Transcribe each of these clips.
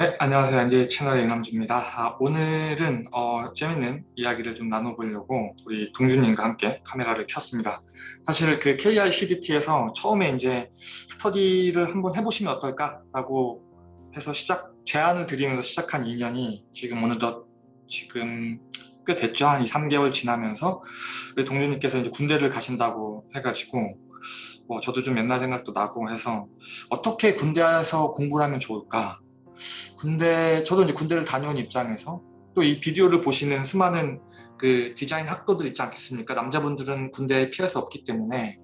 네, 안녕하세요. NJ 채널의 이남주입니다. 아, 오늘은 어, 재밌는 이야기를 좀 나눠보려고 우리 동준님과 함께 카메라를 켰습니다. 사실 그 KI CDT에서 처음에 이제 스터디를 한번 해보시면 어떨까라고 해서 시작 제안을 드리면서 시작한 인연이 지금 어느덧 지금 꽤 됐죠. 한 2, 3개월 지나면서 우리 동준님께서 이제 군대를 가신다고 해가지고 뭐 저도 좀 옛날 생각도 나고 해서 어떻게 군대에서 공부를 하면 좋을까 군대 저도 이제 군대를 다녀온 입장에서 또 이 비디오를 보시는 수많은 그 디자인 학도들 있지 않겠습니까? 남자분들은 군대에 피할 수 없기 때문에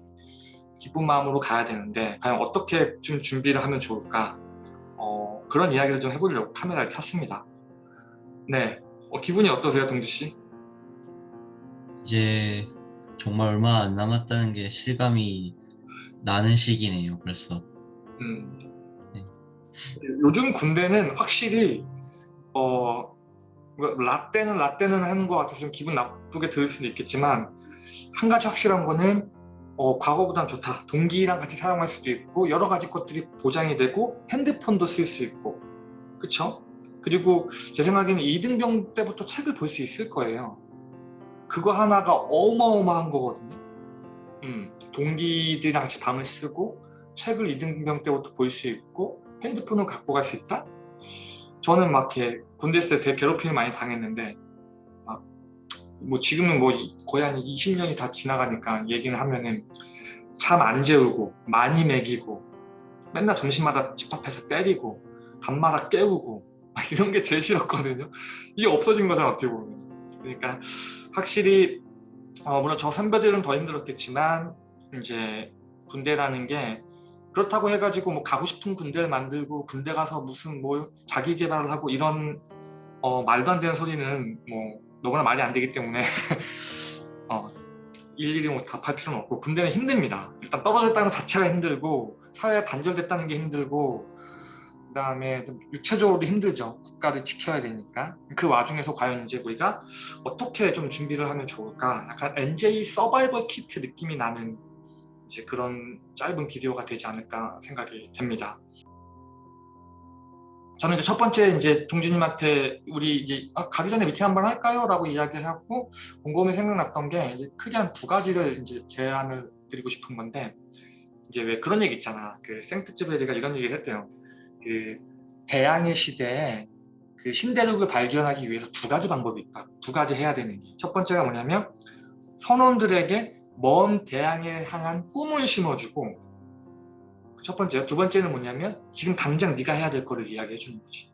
기쁜 마음으로 가야 되는데 과연 어떻게 좀 준비를 하면 좋을까? 어, 그런 이야기를 좀 해보려고 카메라를 켰습니다. 네, 어, 기분이 어떠세요, 동주 씨? 이제 정말 얼마 안 남았다는 게 실감이 나는 시기네요, 벌써. 음, 네. 요즘 군대는 확실히 어뭐 라떼는 라떼는 하는 것 같아서 좀 기분 나쁘게 들을 수도 있겠지만 한 가지 확실한 거는 어, 과거보단 좋다. 동기랑 같이 사용할 수도 있고 여러 가지 것들이 보장이 되고 핸드폰도 쓸 수 있고 그쵸? 그리고 제 생각에는 이등병 때부터 책을 볼 수 있을 거예요. 그거 하나가 어마어마한 거거든요. 음, 동기들이랑 같이 방을 쓰고 책을 이등병 때부터 볼 수 있고 핸드폰을 갖고 갈 수 있다? 저는 막 이렇게 군대 있을 때 되게 괴롭힘을 많이 당했는데 막 뭐 지금은 뭐 거의 한 20년이 다 지나가니까 얘기를 하면은 잠 안 재우고 많이 먹이고 맨날 점심마다 집 앞에서 때리고 밤마다 깨우고 막 이런 게 제일 싫었거든요 이게 없어진 거잖아 어떻게 보면 그러니까 확실히 어 물론 저 선배들은 더 힘들었겠지만 이제 군대라는 게 그렇다고 해가지고 뭐 가고 싶은 군대를 만들고 군대 가서 무슨 뭐 자기 개발을 하고 이런 어, 말도 안 되는 소리는 뭐 너무나 말이 안 되기 때문에 어, 일일이 뭐 답할 필요는 없고 군대는 힘듭니다. 일단 것 자체가 힘들고 사회에 단절됐다는 게 힘들고 그 다음에 육체적으로도 힘들죠. 국가를 지켜야 되니까 그 와중에서 과연 이제 우리가 어떻게 좀 준비를 하면 좋을까 약간 NJ 서바이벌 키트 느낌이 나는 이제 그런 짧은 비디오가 되지 않을까 생각이 됩니다. 저는 이제 첫 번째 이제 동주님한테 우리 이제 아, 가기 전에 미팅 한번 할까요? 라고 이야기해갖고 곰곰이 생각났던 게 이제 크게 한 두 가지를 이제 제안을 드리고 싶은 건데 이제 왜 그런 얘기 있잖아. 그 생트즈베리가 이런 얘기를 했대요. 그 대항해 시대에 그 신대륙을 발견하기 위해서 두 가지 방법이 있다. 두 가지 해야 되는 게. 첫 번째가 뭐냐면 선원들에게 먼 대항에 향한 꿈을 심어주고 첫 번째, 두 번째는 뭐냐면 지금 당장 네가 해야 될 거를 이야기해 주는 거지.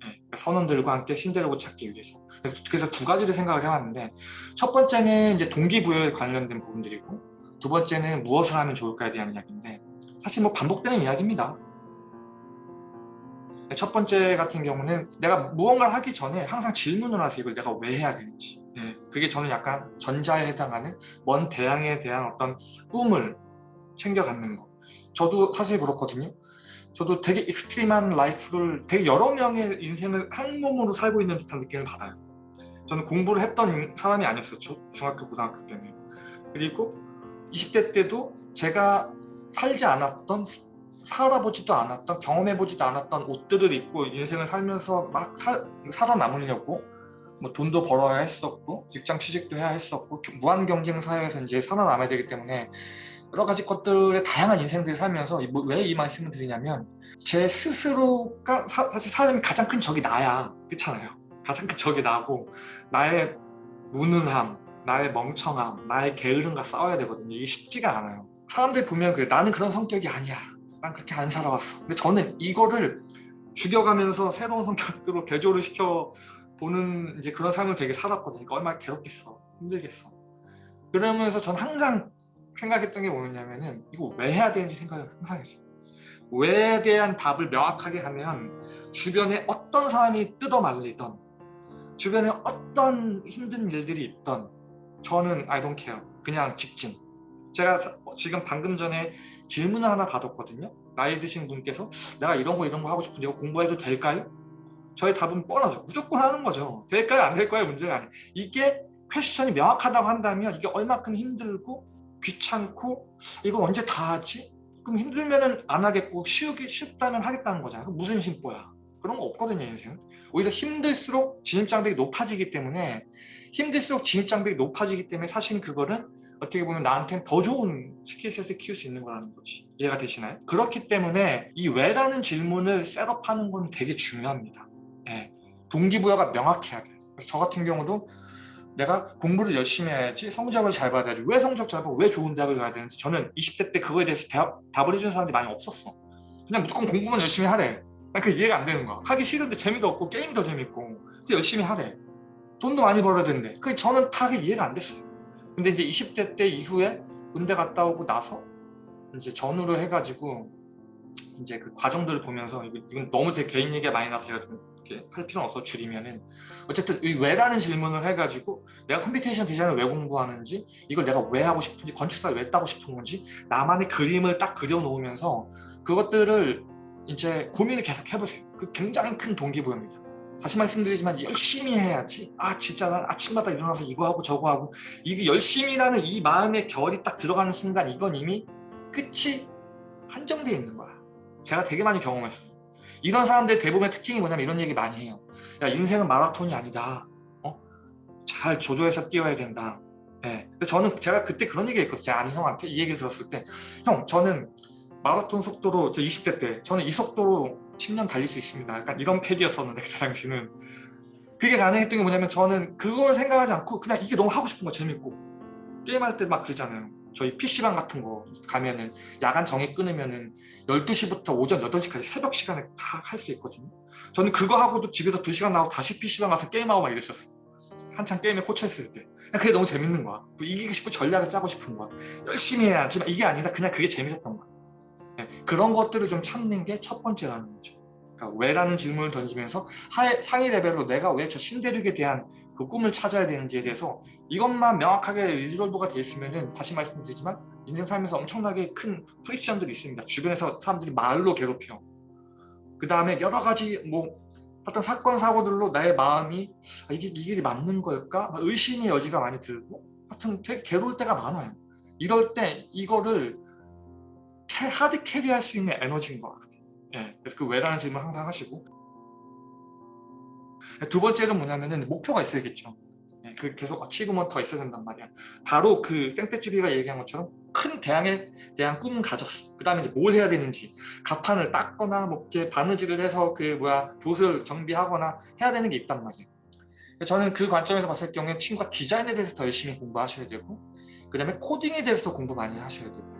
네, 그러니까 선원들과 함께 신대륙을 찾기 위해서. 그래서, 그래서 두 가지를 생각을 해봤는데 첫 번째는 이제 동기부여에 관련된 부분들이고 두 번째는 무엇을 하면 좋을까에 대한 이야기인데 사실 뭐 반복되는 이야기입니다. 첫 번째 같은 경우는 내가 무언가를 하기 전에 항상 질문을 하세요. 이걸 내가 왜 해야 되는지. 예, 그게 저는 약간 전자에 해당하는 먼 대항에 대한 어떤 꿈을 챙겨 갖는 거. 저도 사실 그렇거든요. 저도 되게 extreme한 life를 되게 여러 명의 인생을 한 몸으로 살고 있는 듯한 느낌을 받아요. 저는 공부를 했던 사람이 아니었었죠. 중학교, 고등학교 때는. 그리고 20대 때도 제가 살지 않았던 살아보지도 않았던 경험해보지도 않았던 옷들을 입고 인생을 살면서 막 사, 살아남으려고 뭐 돈도 벌어야 했었고 직장 취직도 해야 했었고 무한 경쟁 사회에서 이제 살아남아야 되기 때문에 여러 가지 것들의 다양한 인생들을 살면서 뭐 왜이 말씀을 드리냐면 제 스스로가 사, 실 사람이 가장 큰 적이 나야. 그렇잖아요. 가장 큰 적이 나고 나의 무능함 나의 멍청함 나의 게으름과 싸워야 되거든요. 이게 쉽지가 않아요. 사람들이 보면 그 나는 그런 성격이 아니야. 난 그렇게 안 살아왔어. 근데 저는 이거를 죽여가면서 새로운 성격으로 개조를 시켜 보는 이제 그런 삶을 되게 살았거든요. 그러니까 얼마나 괴롭겠어. 힘들겠어. 그러면서 전 항상 생각했던 게 뭐였냐면은 이거 왜 해야 되는지 생각을 항상 했어요. 왜에 대한 답을 명확하게 하면 주변에 어떤 사람이 뜯어 말리던 주변에 어떤 힘든 일들이 있던 저는 I don't care. 그냥 직진. 제가 지금 방금 전에 질문을 하나 받았거든요. 나이 드신 분께서 내가 이런 거 이런 거 하고 싶은데 이거 공부해도 될까요? 저의 답은 뻔하죠. 무조건 하는 거죠. 될까요? 안 될까요? 문제가 아니에요. 이게 퀘스천이 명확하다고 한다면 이게 얼마큼 힘들고 귀찮고 이거 언제 다 하지? 그럼 힘들면 안 하겠고 쉬우기 쉽다면 하겠다는 거잖아요. 무슨 심보야? 그런 거 없거든요 인생은 오히려 힘들수록 진입장벽이 높아지기 때문에 힘들수록 진입장벽이 높아지기 때문에 사실 그거는 어떻게 보면 나한테는 더 좋은 skill set을 키울 수 있는 거라는 거지 이해가 되시나요? 그렇기 때문에 이 왜라는 질문을 setup하는 건 되게 중요합니다 예. 동기부여가 명확해야 돼요 그래서 저 같은 경우도 내가 공부를 열심히 해야지 성적을 잘 받아야지. 왜 성적 잘 받고 왜 좋은 대학을 가야 되는지 저는 20대 때 그거에 대해서 대답, 답을 해주는 사람들이 많이 없었어. 그냥 무조건 공부만 열심히 하래. 난 그 이해가 안 되는 거야. 하기 싫은데 재미도 없고 게임이 더 재밌고 열심히 하래. 돈도 많이 벌어야 되는데. 그 저는 다 그게 이해가 안 됐어요. 근데 이제 20대 때 이후에 군대 갔다 오고 나서 이제 전후로 해가지고 이제 그 과정들을 보면서 이건 너무 제 개인 얘기가 많이 나서 제가 좀 이렇게 할 필요는 없어 줄이면은. 어쨌든 이 왜라는 질문을 해가지고 내가 computation 디자인을 왜 공부하는지 이걸 내가 왜 하고 싶은지 건축사를 왜 따고 싶은 건지 나만의 그림을 딱 그려놓으면서 그것들을 이제 고민을 계속 해보세요. 그 굉장히 큰 동기부여입니다. 다시 말씀드리지만 열심히 해야지. 아 진짜 난 아침마다 일어나서 이거 하고 저거 하고. 이게 열심히라는 이 마음의 결이 딱 들어가는 순간 이건 이미 끝이 한정되어 있는 거야. 제가 되게 많이 경험했어요 이런 사람들의 대부분의 특징이 뭐냐면 이런 얘기 많이 해요. 야 인생은 마라톤이 아니다. 어? 잘 조조해서 뛰어야 된다. 예. 근데 저는 제가 그때 그런 얘기 했거든요. 제가 아는 형한테 이 얘기를 들었을 때 형 저는 마라톤 속도로 저 20대 때 저는 이 속도로 10년 달릴 수 있습니다. 약간 이런 패기였었는데 그때 당시는. 그게 가능했던 게 뭐냐면 저는 그걸 생각하지 않고 그냥 이게 너무 하고 싶은 거 재밌고. 게임할 때 막 그러잖아요 저희 PC방 같은 거 가면은 야간 정액 끊으면은 12시부터 오전 8시까지 새벽 시간에 다 할 수 있거든요. 저는 그거 하고도 집에서 2시간 나오고 다시 PC방 가서 게임하고 막 이랬었어요. 한창 게임에 꽂혀있을 때. 그게 너무 재밌는 거야. 뭐 이기고 싶고 전략을 짜고 싶은 거야. 열심히 해야지만 이게 아니라 그냥 그게 재밌었던 거야. 네, 그런 것들을 좀 찾는 게 첫 번째라는 거죠. 그러니까 왜라는 질문을 던지면서 하에, 상위 레벨로 내가 왜 저 신대륙에 대한 그 꿈을 찾아야 되는지에 대해서 이것만 명확하게 리졸브가 돼 있으면은 다시 말씀드리지만 인생 살면서 엄청나게 큰 프릭션들이 있습니다. 주변에서 사람들이 말로 괴롭혀요. 그 다음에 여러 가지 뭐 어떤 사건 사고들로 나의 마음이 아, 이게 이 길이 맞는 걸까? 막 의심의 여지가 많이 들고 하여튼 되게 괴로울 때가 많아요. 이럴 때 이거를 캐, 하드 캐리할 수 있는 에너지인 것 같아요. 예, 그래서 그 왜라는 질문 항상 하시고 두 번째는 뭐냐면은 목표가 있어야겠죠. 예, 그 계속 어치브먼트가 있어야 된단 말이야. 바로 그 생떼쥐비가 얘기한 것처럼 큰 대항에 대한 꿈은 가졌어. 그 다음에 이제 뭘 해야 되는지 가판을 닦거나 뭐 이렇게 바느질을 해서 그 뭐야 돛을 정비하거나 해야 되는 게 있단 말이에요. 저는 그 관점에서 봤을 경우에 친구가 디자인에 대해서 더 열심히 공부하셔야 되고 그 다음에 코딩에 대해서도 공부 많이 하셔야 되고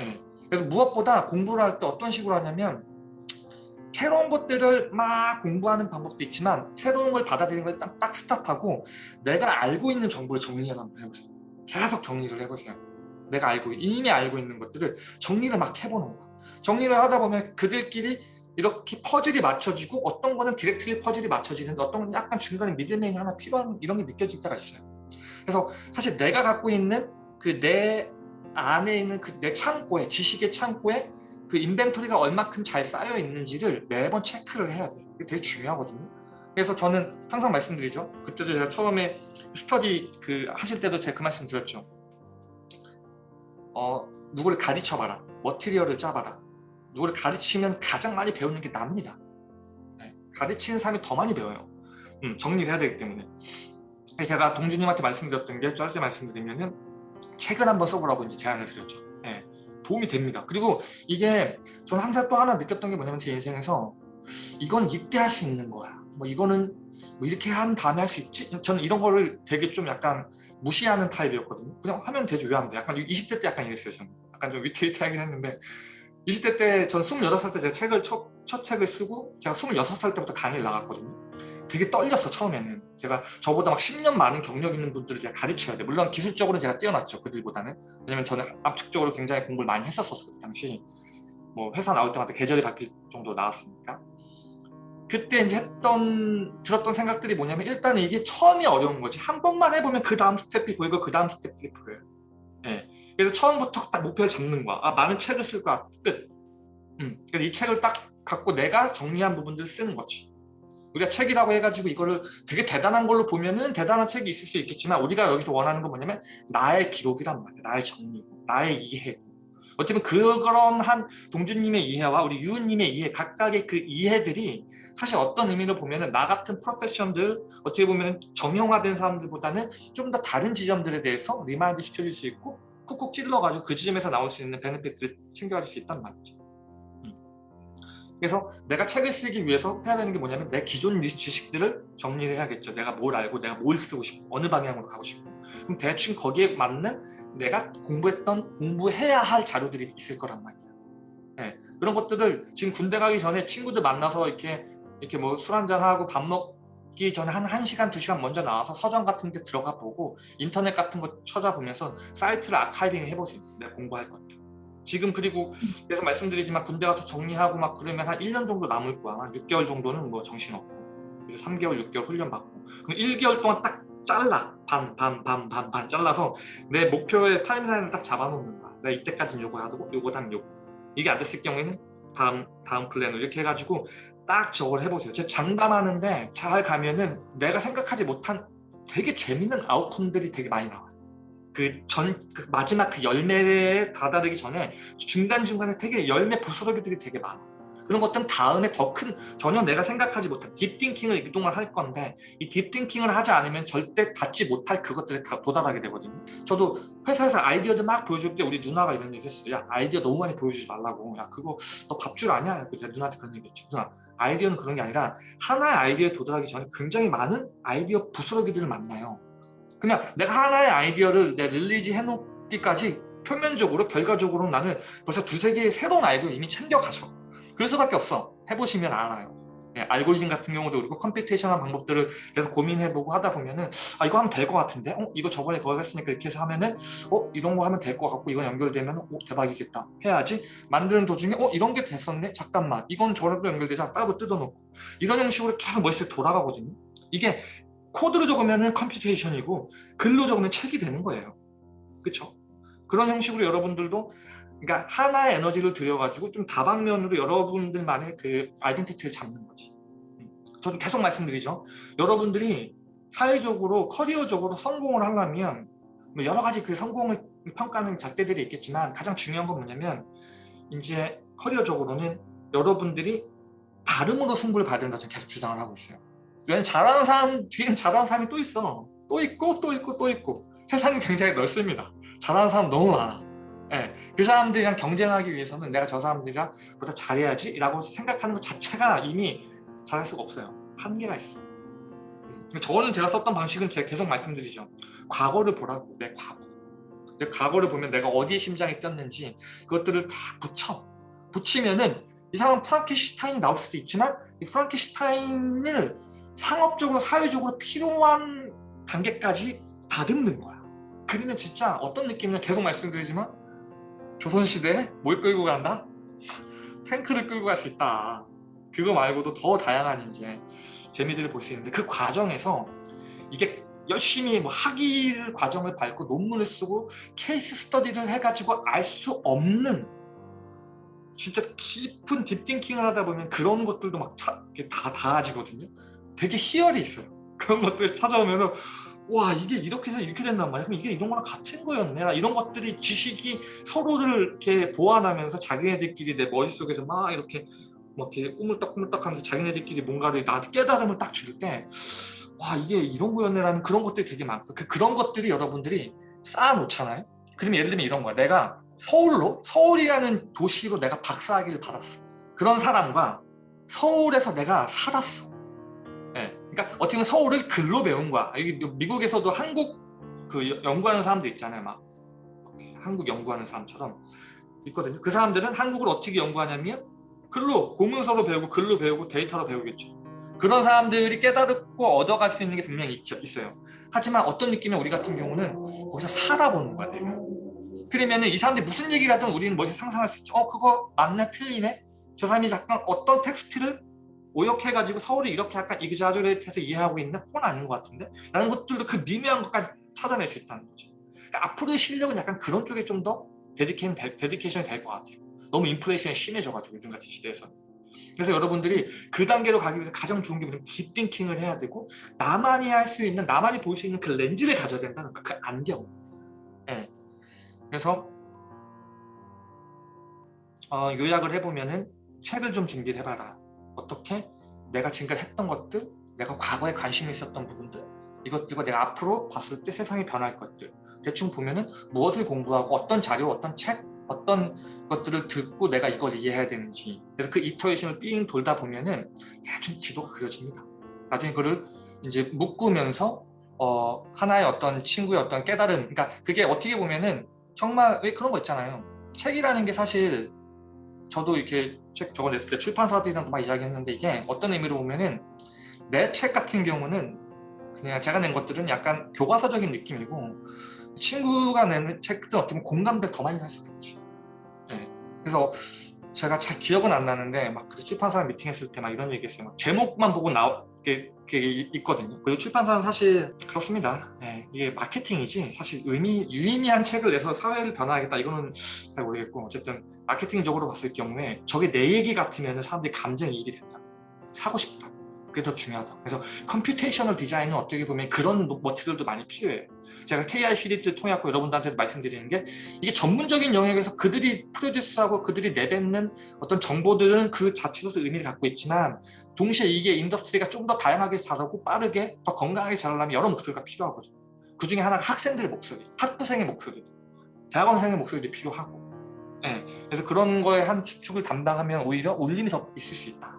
예. 그래서 무엇보다 공부를 할 때 어떤 식으로 하냐면 새로운 것들을 막 공부하는 방법도 있지만 새로운 걸 받아들이는 걸 딱, 딱 스탑하고 내가 알고 있는 정보를 정리를 한번 해보세요. 계속 정리를 해보세요. 내가 알고 이미 알고 있는 것들을 정리를 막 해보는 거야. 정리를 하다 보면 그들끼리 이렇게 퍼즐이 맞춰지고 어떤 거는 directly 퍼즐이 맞춰지는데 어떤 건 약간 중간에 middleman이 하나 필요한 이런 게 느껴질 때가 있어요. 그래서 사실 내가 갖고 있는 그 내 안에 있는 그 내 창고에 지식의 창고에 그 inventory가 얼마큼 잘 쌓여 있는지를 매번 체크를 해야 돼. 이게 되게 중요하거든요. 그래서 저는 항상 말씀드리죠. 그때도 제가 처음에 스터디 그 하실 때도 제가 그 말씀 드렸죠. 어, 누구를 가르쳐봐라. 머티리얼을 짜봐라. 누구를 가르치면 가장 많이 배우는 게 납니다. 네, 가르치는 사람이 더 많이 배워요. 음, 정리를 해야 되기 때문에. 제가 동주님한테 말씀드렸던 게 짧게 말씀드리면은 책을 한번 써보라고 이제 제안을 드렸죠. 네, 도움이 됩니다. 그리고 이게 저는 항상 또 하나 느꼈던 게 뭐냐면 제 인생에서 이건 이때 할 수 있는 거야. 뭐 이거는 뭐 이렇게 한 다음에 할 수 있지? 저는 이런 거를 되게 좀 약간 무시하는 타입이었거든요. 그냥 하면 되죠. 왜 안 돼? 약간 20대 때 약간 이랬어요. 저는. 약간 좀 위태위태하긴 했는데 20대 때 전 26살 때 제가 책을 첫, 첫 책을 쓰고 제가 26살 때부터 강의를 나갔거든요. 되게 떨렸어 처음에는. 제가 저보다 막 10년 많은 경력 있는 분들을 제가 가르쳐야 돼. 물론 기술적으로는 제가 뛰어났죠. 그들보다는. 왜냐면 저는 압축적으로 굉장히 공부를 많이 했었어서 그 당시. 뭐 회사 나올 때마다 계절이 바뀔 정도 나왔으니까. 그때 이제 했던 들었던 생각들이 뭐냐면 일단은 이게 처음이 어려운 거지 한 번만 해보면 그 다음 스텝이 보이고 그 다음 스텝들이 보여요 예. 그래서 처음부터 딱 목표를 잡는 거야 아 나는 책을 쓸 거야 끝 음. 그래서 이 책을 딱 갖고 내가 정리한 부분들을 쓰는 거지 우리가 책이라고 해가지고 이거를 되게 대단한 걸로 보면은 대단한 책이 있을 수 있겠지만 우리가 여기서 원하는 건 뭐냐면 나의 기록이란 말이야 나의 정리 나의 이해 보면 그런 한 동준님의 이해와 우리 유은님의 이해 각각의 그 이해들이 사실 어떤 의미로 보면은 나 같은 profession들 어떻게 보면 정형화된 사람들보다는 좀 더 다른 지점들에 대해서 remind 시켜줄 수 있고 쿡쿡 찔러가지고 그 지점에서 나올 수 있는 benefit들을 챙겨갈 수 있단 말이죠. 음. 그래서 내가 책을 쓰기 위해서 해야 되는 게 뭐냐면 내 기존 지식들을 정리를 해야겠죠. 내가 뭘 알고 내가 뭘 쓰고 싶고 어느 방향으로 가고 싶고 그럼 대충 거기에 맞는 내가 공부했던 공부해야 할 자료들이 있을 거란 말이에요. 네, 그런 것들을 지금 군대 가기 전에 친구들 만나서 이렇게 이렇게 뭐 술 한잔 하고 밥 먹기 전에 한 1시간, 2시간 먼저 나와서 서점 같은 데 들어가 보고 인터넷 같은 거 찾아보면서 사이트를 아카이빙 해보세요. 내가 공부할 것들. 지금 그리고 계속 말씀드리지만 군대 가서 정리하고 막 그러면 한 1년 정도 남을 거야. 한 6개월 정도는 뭐 정신없고 그래서 3개월, 6개월 훈련 받고 그럼 1개월 동안 딱 잘라 반, 반, 반, 반, 반 잘라서 내 목표의 타임라인을 딱 잡아놓는 거야. 내가 이때까지는 요거 하고 요거 다음 요거 이게 안 됐을 경우에는 다음 다음 플랜으로 이렇게 해가지고 딱 저걸 해보세요. 제가 장담하는데 잘 가면은 내가 생각하지 못한 되게 재밌는 아웃컴들이 되게 많이 나와요. 그전 그 마지막 그 열매에 다다르기 전에 중간 중간에 되게 열매 부스러기들이 되게 많아. 그런 것들은 다음에 더 큰 전혀 내가 생각하지 못한 딥띵킹을 이동을 할 건데 이 딥띵킹을 하지 않으면 절대 닿지 못할 그것들에 다 도달하게 되거든요. 저도 회사에서 아이디어들 막 보여줄 때 우리 누나가 이런 얘기 했어요. 야 아이디어 너무 많이 보여주지 말라고. 야 그거 너 밥 줄 아냐? 제가 누나한테 그런 얘기 했죠. 누나 아이디어는 그런 게 아니라 하나의 아이디어에 도달하기 전에 굉장히 많은 아이디어 부스러기들을 만나요. 그냥 내가 하나의 아이디어를 내 release 해놓기까지 표면적으로 결과적으로 나는 벌써 두세 개의 새로운 아이디어 이미 챙겨가서 그럴 수밖에 없어. 해보시면 알아요. 예, 알고리즘 같은 경우도 그리고 computation한 방법들을 계속 고민해보고 하다 보면은 아 이거 하면 될 것 같은데? 어 이거 저번에 그거 했으니까 이렇게 해서 하면은 어 이런 거 하면 될 것 같고 이건 연결되면 어 대박이겠다. 해야지. 만드는 도중에 어 이런 게 됐었네? 잠깐만. 이건 저랑도 연결되자 따로 뜯어놓고. 이런 형식으로 계속 머릿속에 돌아가거든요. 이게 코드로 적으면은 computation이고 글로 적으면 책이 되는 거예요 그렇죠 그런 형식으로 여러분들도 그러니까 하나의 에너지를 들여가지고 좀 다방면으로 여러분들만의 그 identity를 잡는 거지. 음. 저도 계속 말씀드리죠. 여러분들이 사회적으로 커리어적으로 성공을 하려면 뭐 여러 가지 그 성공을 평가하는 잣대들이 있겠지만 가장 중요한 건 뭐냐면 이제 커리어적으로는 여러분들이 다름으로 승부를 봐야 된다 저는 계속 주장을 하고 있어요. 왜냐면 잘하는 사람 뒤엔 잘하는 사람이 또 있어. 또 있고 또 있고 또 있고. 세상이 굉장히 넓습니다. 잘하는 사람 너무 많아. 예, 그 사람들이랑 경쟁하기 위해서는 내가 저 사람들이랑 보다 잘해야지 라고 생각하는 것 자체가 이미 잘할 수가 없어요. 한계가 있어. 음, 저는 제가 썼던 방식은 제가 계속 말씀드리죠. 과거를 보라고 내 과거. 내 과거를 보면 내가 어디에 심장이 뛰었는지 그것들을 다 붙여. 붙이면은 이 사람은 프랑켄슈타인이 나올 수도 있지만 이 프랑켄슈타인을 상업적으로 사회적으로 필요한 단계까지 다듬는 거야 그러면 진짜 어떤 느낌이냐 계속 말씀드리지만 조선시대에 뭘 끌고 간다? 탱크를 끌고 갈 수 있다. 그거 말고도 더 다양한 이제 재미들을 볼 수 있는데 그 과정에서 이게 열심히 뭐 학위를 과정을 밟고 논문을 쓰고 케이스 스터디를 해가지고 알 수 없는 진짜 깊은 딥띵킹을 하다 보면 그런 것들도 막 다 닿아지거든요. 되게 희열이 있어요. 그런 것들 찾아오면 와 이게 이렇게 해서 이렇게 된단 말이야 그럼 이게 이런 거랑 같은 거였네. 이런 것들이 지식이 서로를 이렇게 보완하면서 자기네들끼리 내 머릿속에서 막 이렇게 뭐 이렇게 꾸물딱꾸물딱 하면서 자기네들끼리 뭔가를 나한테 깨달음을 딱 줄 때 와 이게 이런 거였네라는 그런 것들이 되게 많고 그, 그런 것들이 여러분들이 쌓아놓잖아요. 그러면 예를 들면 이런 거야. 내가 서울로 서울이라는 도시로 내가 박사학위를 받았어. 그런 사람과 서울에서 내가 살았어 그러니까 어떻게 보면 서울을 글로 배운 거야. 여기 미국에서도 한국 그 연구하는 사람들 있잖아요. 막 한국 연구하는 사람처럼 있거든요. 그 사람들은 한국을 어떻게 연구하냐면 글로 공문서로 배우고 글로 배우고 데이터로 배우겠죠. 그런 사람들이 깨달고 얻어갈 수 있는 게 분명히 있죠, 있어요. 하지만 어떤 느낌이면 우리 같은 경우는 거기서 살아보는 거야, 내가. 그러면 이 사람들이 무슨 얘기를 하든 우리는 뭐지 상상할 수 있죠. 어, 그거 맞네, 틀리네. 저 사람이 약간 어떤 텍스트를 오역해가지고 서울이 이렇게 약간 exaggerate해서 이해하고 있는 그건 아닌 것 같은데? 라는 것들도 그 미묘한 것까지 찾아낼 수 있다는 거죠. 그러니까 앞으로의 실력은 약간 그런 쪽에 좀 더 dedication, dedication이 될 것 같아요. 너무 인플레이션이 심해져가지고 요즘 같은 시대에서. 그래서 여러분들이 그 단계로 가기 위해서 가장 좋은 게 뭐냐면 deep thinking을 해야 되고 나만이 할 수 있는 나만이 볼 수 있는 그 렌즈를 가져야 된다는 거 그 안경. 네. 그래서 어, 요약을 해보면은 책을 좀 준비를 해봐라. 어떻게 내가 지금까지 했던 것들, 내가 과거에 관심 있었던 부분들, 이것들과 내가 앞으로 봤을 때 세상이 변할 것들. 대충 보면은 무엇을 공부하고 어떤 자료, 어떤 책, 어떤 것들을 듣고 내가 이걸 이해해야 되는지. 그래서 그 이터레이션을 삥 돌다 보면은 대충 지도가 그려집니다. 나중에 그를 이제 묶으면서 어, 하나의 어떤 친구의 어떤 깨달음, 그러니까 그게 어떻게 보면은 정말 왜 그런 거 있잖아요. 책이라는 게 사실 저도 이렇게 책 적어냈을 때 출판사들이랑도 막 이야기했는데 이게 어떤 의미로 보면은 내 책 같은 경우는 그냥 제가 낸 것들은 약간 교과서적인 느낌이고 친구가 내는 책들은 어떻게 보면 공감대 더 많이 살 수가 있지. 예. 그래서 제가 잘 기억은 안 나는데 막 그때 출판사랑 미팅했을 때 막 이런 얘기했어요. 막 제목만 보고 나오 게, 게 있거든요. 그리고 출판사는 사실 그렇습니다. 예, 이게 마케팅이지 사실 의미 유의미한 책을 내서 사회를 변화하겠다 이거는 잘 모르겠고 어쨌든 마케팅적으로 봤을 경우에 저게 내 얘기 같으면 사람들이 감정 이입이 된다. 사고 싶다. 그게 더 중요하다. 그래서 computational 디자인은 어떻게 보면 그런 material도 많이 필요해요. 제가 KI 시리즈를 통해 갖고 여러분들한테 말씀드리는 게 이게 전문적인 영역에서 그들이 produce하고 그들이 내뱉는 어떤 정보들은 그 자체로서 의미를 갖고 있지만 동시에 이게 industry가 좀 더 다양하게 자라고 빠르게 더 건강하게 자라려면 여러 목소리가 필요하거든요. 그 중에 하나가 학생들의 목소리, 학부생의 목소리, 대학원생의 목소리도 필요하고 예, 그래서 그런 거에 한 축축을 담당하면 오히려 울림이 더 있을 수 있다.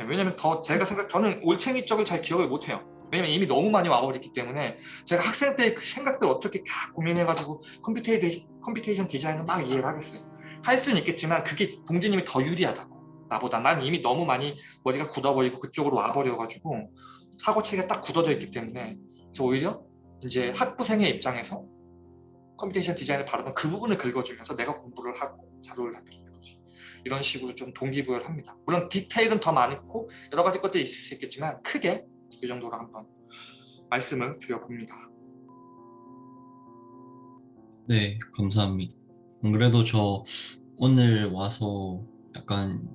예, 왜냐면 더 제가 생각 저는 올챙이 쪽을 잘 기억을 못해요. 왜냐면 이미 너무 많이 와버렸기 때문에 제가 학생 때 그 생각들 어떻게 다 고민해가지고 computation, 디자인을 막 이해를 하겠어요. 할 수는 있겠지만 그게 동진님이 더 유리하다고 나보다. 난 이미 너무 많이 머리가 굳어버리고 그쪽으로 와버려가지고 사고체계가 딱 굳어져 있기 때문에 그래서 오히려 이제 학부생의 입장에서 computation 디자인을 바르면 그 부분을 긁어주면서 내가 공부를 하고 자료를 남기는 거지. 이런 식으로 좀 동기부여를 합니다. 물론 디테일은 더 많고 여러 가지 것들이 있을 수 있겠지만 크게 이 정도로 한번 말씀을 드려봅니다. 네, 감사합니다. 안 그래도 저 오늘 와서 약간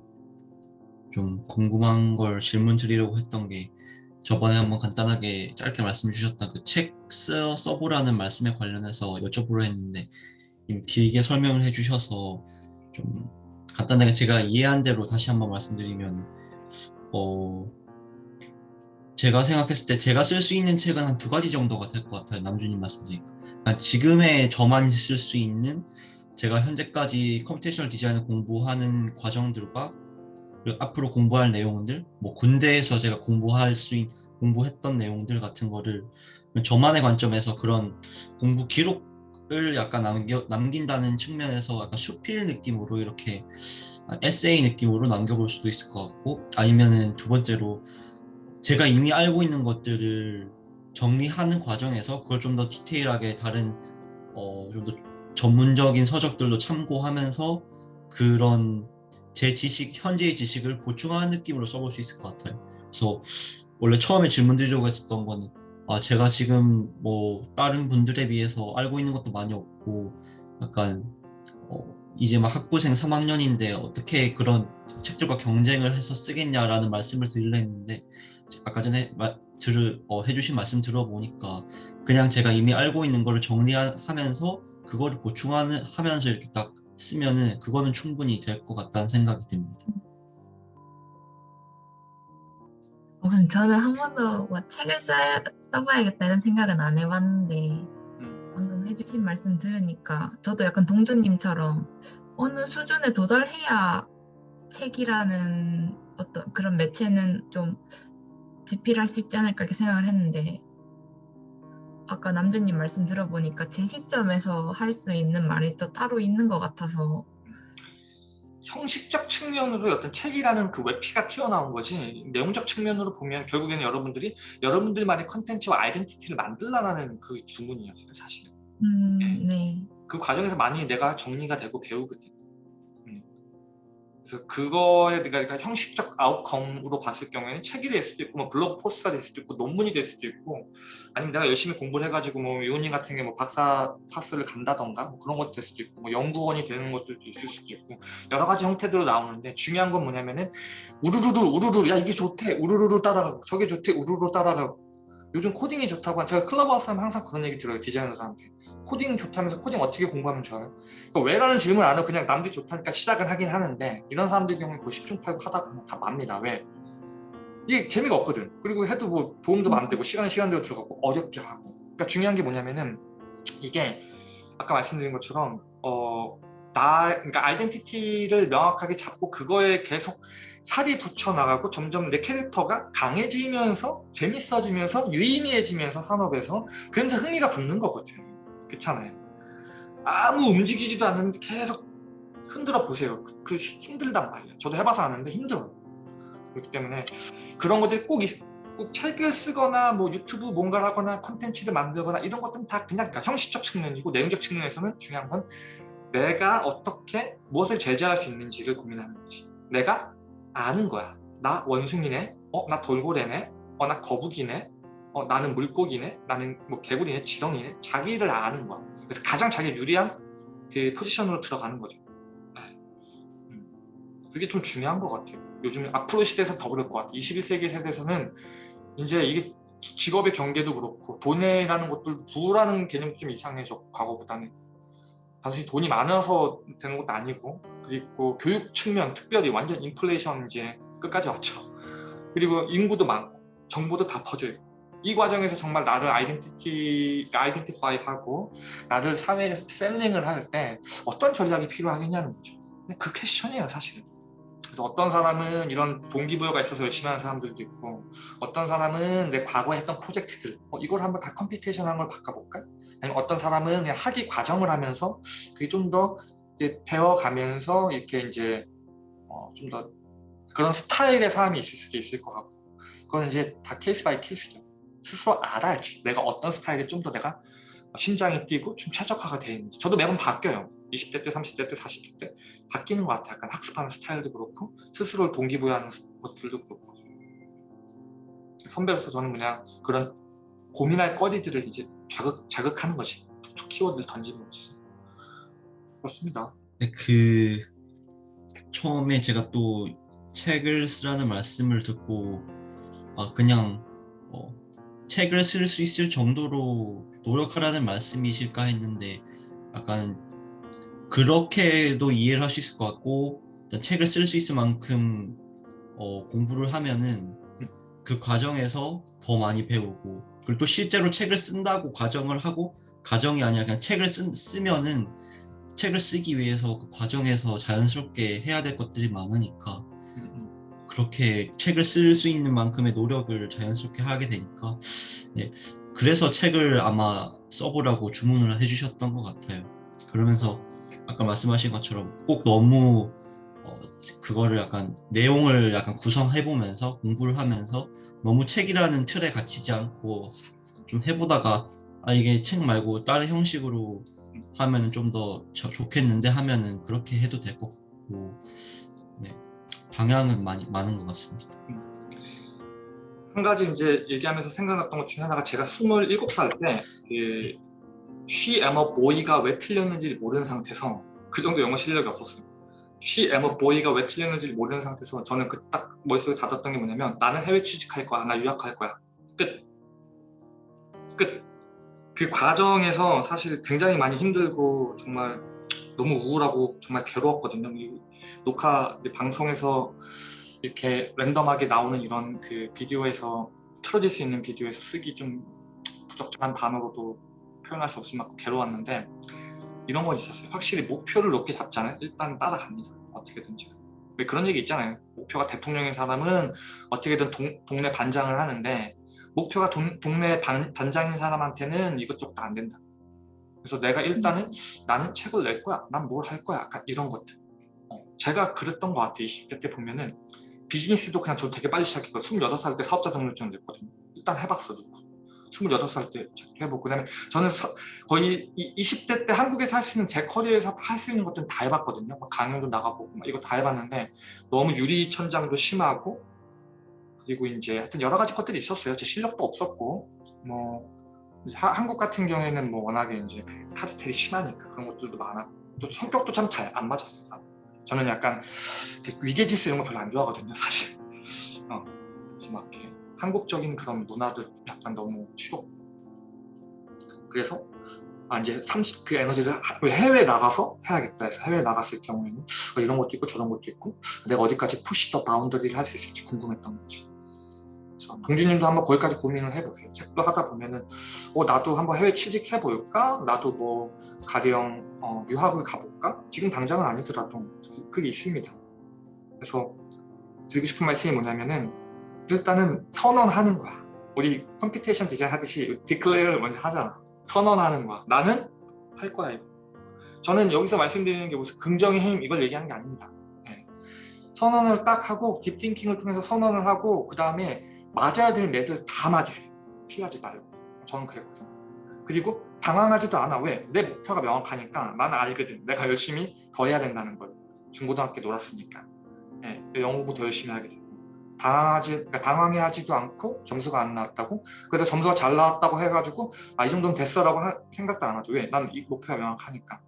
좀 궁금한 걸 질문 드리려고 했던 게 저번에 한번 간단하게 짧게 말씀 주셨던 그 책 써보라는 말씀에 관련해서 여쭤보려 했는데 좀 길게 설명을 해주셔서 좀 간단하게 제가 이해한 대로 다시 한번 말씀드리면 어 제가 생각했을 때 제가 쓸 수 있는 책은 한 두 가지 정도가 될 것 같아요 남주님 말씀드리니까. 그러니까 지금의 저만 쓸 수 있는 제가 현재까지 computational 디자인을 공부하는 과정들과 앞으로 공부할 내용들, 뭐 군대에서 제가 공부할 수 있, 공부했던 내용들 같은 거를 저만의 관점에서 그런 공부 기록을 약간 남겨, 남긴다는 측면에서 약간 수필 느낌으로 이렇게 에세이 느낌으로 남겨볼 수도 있을 것 같고 아니면은 두 번째로 제가 이미 알고 있는 것들을 정리하는 과정에서 그걸 좀 더 디테일하게 다른 어, 좀 더 전문적인 서적들도 참고하면서 그런 제 지식, 현재의 지식을 보충하는 느낌으로 써볼 수 있을 것 같아요. 그래서 원래 처음에 질문 드리려고 했었던 거는 아, 제가 지금 뭐 다른 분들에 비해서 알고 있는 것도 많이 없고 약간 어, 이제 막 학부생 3학년인데 어떻게 그런 책들과 경쟁을 해서 쓰겠냐라는 말씀을 드리려 했는데 아까 전에 말, 들을, 어, 해주신 말씀 들어보니까 그냥 제가 이미 알고 있는 거를 정리하면서 그거를 보충하는 하면서 이렇게 딱 쓰면은 그거는 충분히 될 것 같다는 생각이 듭니다. 어, 근데 저는 한 번도 뭐 책을 써, 써봐야겠다는 생각은 안 해봤는데 음. 방금 해주신 말씀 들으니까 저도 약간 동주님처럼 어느 수준에 도달해야 책이라는 어떤 그런 매체는 좀 집필할 수 있지 않을까 이렇게 생각을 했는데 아까 남주님 말씀 들어보니까 제 시점에서 할 수 있는 말이 또 따로 있는 것 같아서 형식적 측면으로 어떤 책이라는 그 웹피가 튀어나온 거지 내용적 측면으로 보면 결국에는 여러분들이 여러분들만의 컨텐츠와 아이덴티티를 만들라는 그 주문이었어요 사실은 음, 네. 네. 그 과정에서 많이 내가 정리가 되고 배우거든 음. 그래서 그거에 그러니까 형식적 outcome으로 봤을 경우에는 책이 될 수도 있고 뭐 블로그 post가 될 수도 있고 논문이 될 수도 있고 아니면 내가 열심히 공부를 해가지고 뭐 요님 같은 게 뭐 박사 path를 간다던가 뭐 그런 것도 될 수도 있고 뭐 연구원이 되는 것들도 있을 수도 있고 여러 가지 형태들로 나오는데 중요한 건 뭐냐면은 우르르르 우르르 야 이게 좋대 우르르르 따라가고 저게 좋대 우르르 따라가고 요즘 코딩이 좋다고 한- 제가 클럽하우스 하면 항상 그런 얘기 들어요 디자이너들한테 코딩 좋다면서 코딩 어떻게 공부하면 좋아요? 그러니까 왜라는 질문 안 하고 그냥 남들이 좋다니까 시작을 하긴 하는데 이런 사람들 경우에 그 10중 8구 하다가 그냥 다 맙니다 왜? 이게 재미가 없거든 그리고 해도 뭐 도움도 안 되고 시간은 시간대로 들어가고 어렵게 하고 그러니까 중요한 게 뭐냐면은 이게 아까 말씀드린 것처럼 어, 나 그러니까 아이덴티티를 명확하게 잡고 그거에 계속 살이 붙여 나가고 점점 내 캐릭터가 강해지면서 재밌어지면서 유의미해지면서 산업에서 그러면서 흥미가 붙는 거거든. 그렇잖아요. 아무 움직이지도 않는데 계속 흔들어 보세요. 그, 그 힘들단 말이에요. 저도 해봐서 아는데 힘들어요 그렇기 때문에 그런 것들이 꼭, 있- 꼭 책을 쓰거나 뭐 유튜브 뭔가를 하거나 콘텐츠를 만들거나 이런 것들은 다 그냥 그러니까 형식적 측면이고 내용적 측면에서는 중요한 건 내가 어떻게 무엇을 제재할 수 있는지를 고민하는 거지. 내가 아는 거야. 나 원숭이네? 어 나 돌고래네? 어 나 거북이네? 어 나는 물고기네? 나는 뭐 개구리네? 지렁이네? 자기를 아는 거야. 그래서 가장 자기 유리한 그 포지션으로 들어가는 거죠. 네. 음. 그게 좀 중요한 것 같아요. 요즘 앞으로 시대에서 더 그럴 것 같아요. 21세기 세대에서는 이제 이게 직업의 경계도 그렇고 돈이라는 것도 부라는 개념도 좀 이상해졌고 과거보다는. 단순히 돈이 많아서 되는 것도 아니고 그리고 교육 측면 특별히 완전 인플레이션 이제 끝까지 왔죠. 그리고 인구도 많고 정보도 다 퍼져 있고. 이 과정에서 정말 나를 아이덴티티 아이덴티파이 하고 나를 사회에 셀링을 할 때 어떤 전략이 필요하겠냐는 거죠. 그 question이에요 사실은. 그래서 어떤 사람은 이런 동기부여가 있어서 열심히 하는 사람들도 있고 어떤 사람은 내 과거에 했던 프로젝트들 어, 이걸 한번 다 computational한 걸로 바꿔볼까? 아니면 어떤 사람은 그냥 학위 과정을 하면서 그게 좀 더 배워가면서 이렇게 이제 어, 좀 더 그런 스타일의 사람이 있을 수도 있을 것 같고. 그건 이제 다 case by case죠. 스스로 알아야지. 내가 어떤 스타일에 좀더 내가 심장이 뛰고 좀 최적화가 되어 있는지. 저도 매번 바뀌어요. 20대 때 30대 때 40대 때 바뀌는 것 같아요. 약간 학습하는 스타일도 그렇고 스스로를 동기부여하는 것들도 그렇고. 선배로서 저는 그냥 그런 고민할 거리들을 이제 자극, 자극하는 툭툭 키워드를 던짐으로써 그렇습니다. 네, 그 처음에 제가 또 책을 쓰라는 말씀을 듣고 아 그냥 어, 책을 쓸 수 있을 정도로 노력하라는 말씀이실까 했는데 약간 그렇게도 이해를 할 수 있을 것 같고 책을 쓸 수 있을 만큼 어, 공부를 하면은 그 과정에서 더 많이 배우고 그리고 또 실제로 책을 쓴다고 가정을 하고 가정이 아니라 그냥 책을 쓰, 쓰면은 책을 쓰기 위해서 그 과정에서 자연스럽게 해야 될 것들이 많으니까 그렇게 책을 쓸 수 있는 만큼의 노력을 자연스럽게 하게 되니까 예, 그래서 책을 아마 써보라고 주문을 해주셨던 것 같아요. 그러면서 아까 말씀하신 것처럼 꼭 너무 어, 그거를 약간 내용을 약간 구성해보면서 공부를 하면서 너무 책이라는 틀에 갇히지 않고 좀 해보다가 아 이게 책 말고 다른 형식으로 하면 좀더 좋겠는데 하면은 그렇게 해도 될 것 같고 네, 방향은 많이 많은 것 같습니다. 한 가지 이제 얘기하면서 생각났던 것 중에 하나가 제가 27살 때 그, She am a boy가 왜 틀렸는지 모르는 상태에서 그 정도 영어 실력이 없었어요. She am a boy가 왜 틀렸는지 모르는 상태에서 저는 그 딱 머릿속에 닫았던 게 뭐냐면 나는 해외 취직할 거야. 나 유학할 거야. 끝. 끝. 그 과정에서 사실 굉장히 많이 힘들고 정말 너무 우울하고 정말 괴로웠거든요. 이 녹화 이 방송에서 이렇게 랜덤하게 나오는 이런 그 비디오에서 틀어질 수 있는 비디오에서 쓰기 좀 부적절한 단어로도 표현할 수 없을 만큼 괴로웠는데 이런 건 있었어요. 확실히 목표를 높게 잡잖아요. 일단 따라갑니다. 어떻게든지. 왜 그런 얘기 있잖아요. 목표가 대통령인 사람은 어떻게든 동, 동네 반장을 하는데 목표가 동, 동네 반, 반장인 사람한테는 이것저것 다 안 된다. 그래서 내가 일단은 나는 책을 낼 거야. 난 뭘 할 거야. 약간 이런 것들. 어, 제가 그랬던 것 같아요. 20대 때 보면은 비즈니스도 그냥 저 되게 빨리 시작했고 26살 때 사업자 등록증 냈거든요. 일단 해봤어. 28살 때 해보고 그다음에 저는 서, 거의 20대 때 한국에서 할 수 있는 제 커리어에서 할 수 있는 것들은 다 해봤거든요. 막 강연도 나가보고 막 이거 다 해봤는데 너무 유리천장도 심하고 그리고 이제 하여튼 여러 가지 것들이 있었어요. 제 실력도 없었고 뭐 하, 한국 같은 경우에는 뭐 워낙에 이제 카르텔이 심하니까 그런 것들도 많았고 또 성격도 참 잘 안 맞았어요. 저는 약간 위계질서 이런 거 별로 안 좋아하거든요. 사실 어, 그래서 막 이렇게 한국적인 그런 문화도 약간 너무 싫어. 그래서 아 이제 30 그 에너지를 하- 해외 나가서 해야겠다 해서 해외 나갔을 경우에는 어, 이런 것도 있고 저런 것도 있고 내가 어디까지 push the boundary를 할 수 있을지 궁금했던 거지. 동주님도 한번 거기까지 고민을 해보세요. 책도 하다 보면은 어 나도 한번 해외 취직해 볼까? 나도 뭐 가령 어, 유학을 가볼까? 지금 당장은 아니더라도 그- 그게 있습니다. 그래서 드리고 싶은 말씀이 뭐냐면은 일단은 선언하는 거야. 우리 computation 디자인 하듯이 declare를 먼저 하잖아. 선언하는 거야. 나는 할 거야. 저는 여기서 말씀드리는 게 무슨 긍정의 힘 이걸 얘기하는 게 아닙니다. 예. 선언을 딱 하고 딥띵킹을 통해서 선언을 하고 그 다음에 맞아야 될 매들 다 맞으세요. 피하지 말고. 저는 그랬거든요. 그리고 당황하지도 않아. 왜? 내 목표가 명확하니까 나는 알거든. 내가 열심히 더 해야 된다는 걸. 중고등학교 놀았으니까. 예, 영어 공부 더 열심히 하게 되고. 당황하지, 그러니까 당황해하지도 않고 점수가 안 나왔다고 그래도 점수가 잘 나왔다고 해가지고 아 이 정도면 됐어라고 하- 생각도 안 하죠. 왜? 난 이 목표가 명확하니까.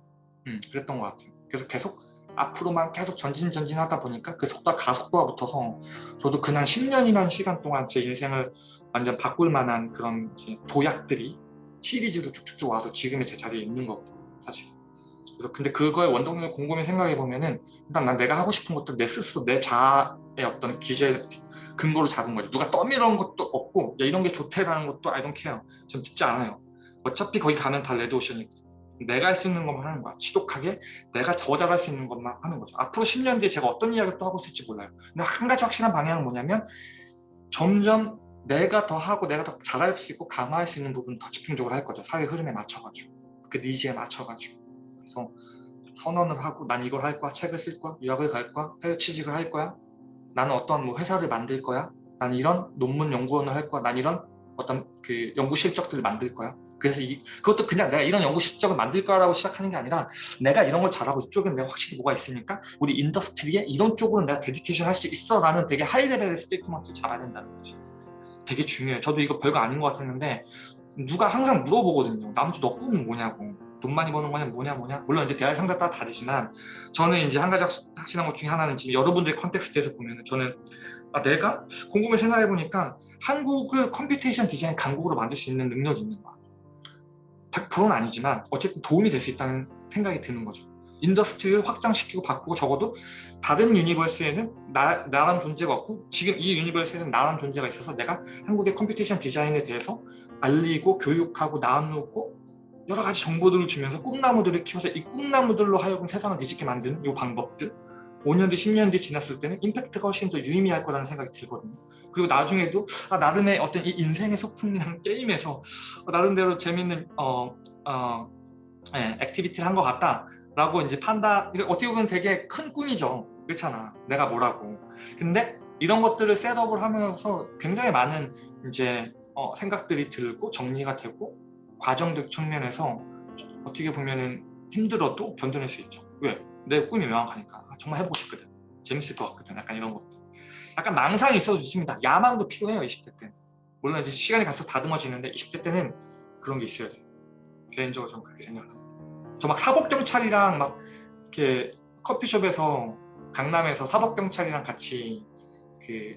음, 그랬던 것 같아요. 그래서 계속 앞으로만 계속 전진 전진하다 보니까 그 속도 가속도가 붙어서 저도 그냥 10년이라는 시간 동안 제 인생을 완전 바꿀 만한 그런 도약들이 시리즈로 쭉쭉쭉 와서 지금의 제 자리에 있는 거거든요. 사실. 그래서 근데 그거의 원동력을 곰곰이 생각해 보면은 일단 난 내가 하고 싶은 것들 내 스스로 내 자아의 어떤 기재 근거로 잡은 거죠. 누가 떠밀어온 것도 없고 야 이런 게 좋대라는 것도 I don't care. 전 듣지 않아요. 어차피 거기 가면 다 레드오션이거든. 내가 할 수 있는 것만 하는 거야. 지독하게 내가 더 잘할 수 있는 것만 하는 거죠. 앞으로 10년 뒤에 제가 어떤 이야기를 또 하고 있을지 몰라요. 근데 한 가지 확실한 방향은 뭐냐면 점점 내가 더 하고 내가 더 잘할 수 있고 강화할 수 있는 부분 더 집중적으로 할 거죠. 사회 흐름에 맞춰가지고 그 니즈에 맞춰가지고 그래서 선언을 하고 난 이걸 할 거야, 책을 쓸 거야, 유학을 갈 거야, 해외 취직을 할 거야. 나는 어떤 뭐 회사를 만들 거야. 난 이런 논문 연구원을 할 거야. 난 이런 어떤 그 연구 실적들을 만들 거야. 그래서 이, 그것도 그냥 내가 이런 연구 실적을 만들 거라고 시작하는 게 아니라 내가 이런 걸 잘하고 이쪽에 내가 확실히 뭐가 있으니까 우리 industry에 이런 쪽으로 내가 dedication 할 수 있어 라는 되게 high level의 statement를 잡아야 된다는 거지. 되게 중요해요. 저도 이거 별거 아닌 것 같았는데 누가 항상 물어보거든요. 남주 너 꿈은 뭐냐고. 돈 많이 버는 거냐 뭐냐 뭐냐. 물론 이제 대학 상대 따라 다르지만 저는 이제 한 가지 확- 확실한 것 중에 하나는 지금 여러분들의 context에서 보면은 저는 아 내가 곰곰이 생각해 보니까 한국을 computation 디자인 강국으로 만들 수 있는 능력이 있는 거야. 100%는 아니지만 어쨌든 도움이 될 수 있다는 생각이 드는 거죠. industry를 확장시키고 바꾸고 적어도 다른 universe에는 나, 나란 존재가 없고 지금 이 universe에는 나란 존재가 있어서 내가 한국의 computation 디자인에 대해서 알리고 교육하고 나누고 여러 가지 정보들을 주면서 꿈나무들을 키워서 이 꿈나무들로 하여금 세상을 뒤집게 만드는 이 방법들 5년 뒤, 10년 뒤 지났을 때는 임팩트가 훨씬 더 유의미할 거라는 생각이 들거든요. 그리고 나중에도 아, 나름의 어떤 이 인생의 소풍이란 게임에서 어, 나름대로 재밌는 어, 어, 예, activity를 한 것 같다 라고 이제 이게 어떻게 보면 되게 큰 꿈이죠. 그렇잖아. 내가 뭐라고. 근데 이런 것들을 setup을 하면서 굉장히 많은 이제 어, 생각들이 들고 정리가 되고 과정적 측면에서 어떻게 보면은 힘들어도 견뎌낼 수 있죠. 왜? 내 꿈이 명확하니까. 아, 정말 해보고 싶거든. 재밌을 것 같거든. 약간 이런 것들 약간 망상이 있어도 좋습니다. 야망도 필요해요 20대 때는. 물론 이제 시간이 갈수록 다듬어지는데 20대 때는 그런 게 있어야 돼요. 개인적으로 저는 그렇게 생각합니다. 저 막 사법경찰이랑 막 이렇게 커피숍에서 강남에서 사법경찰이랑 같이 그,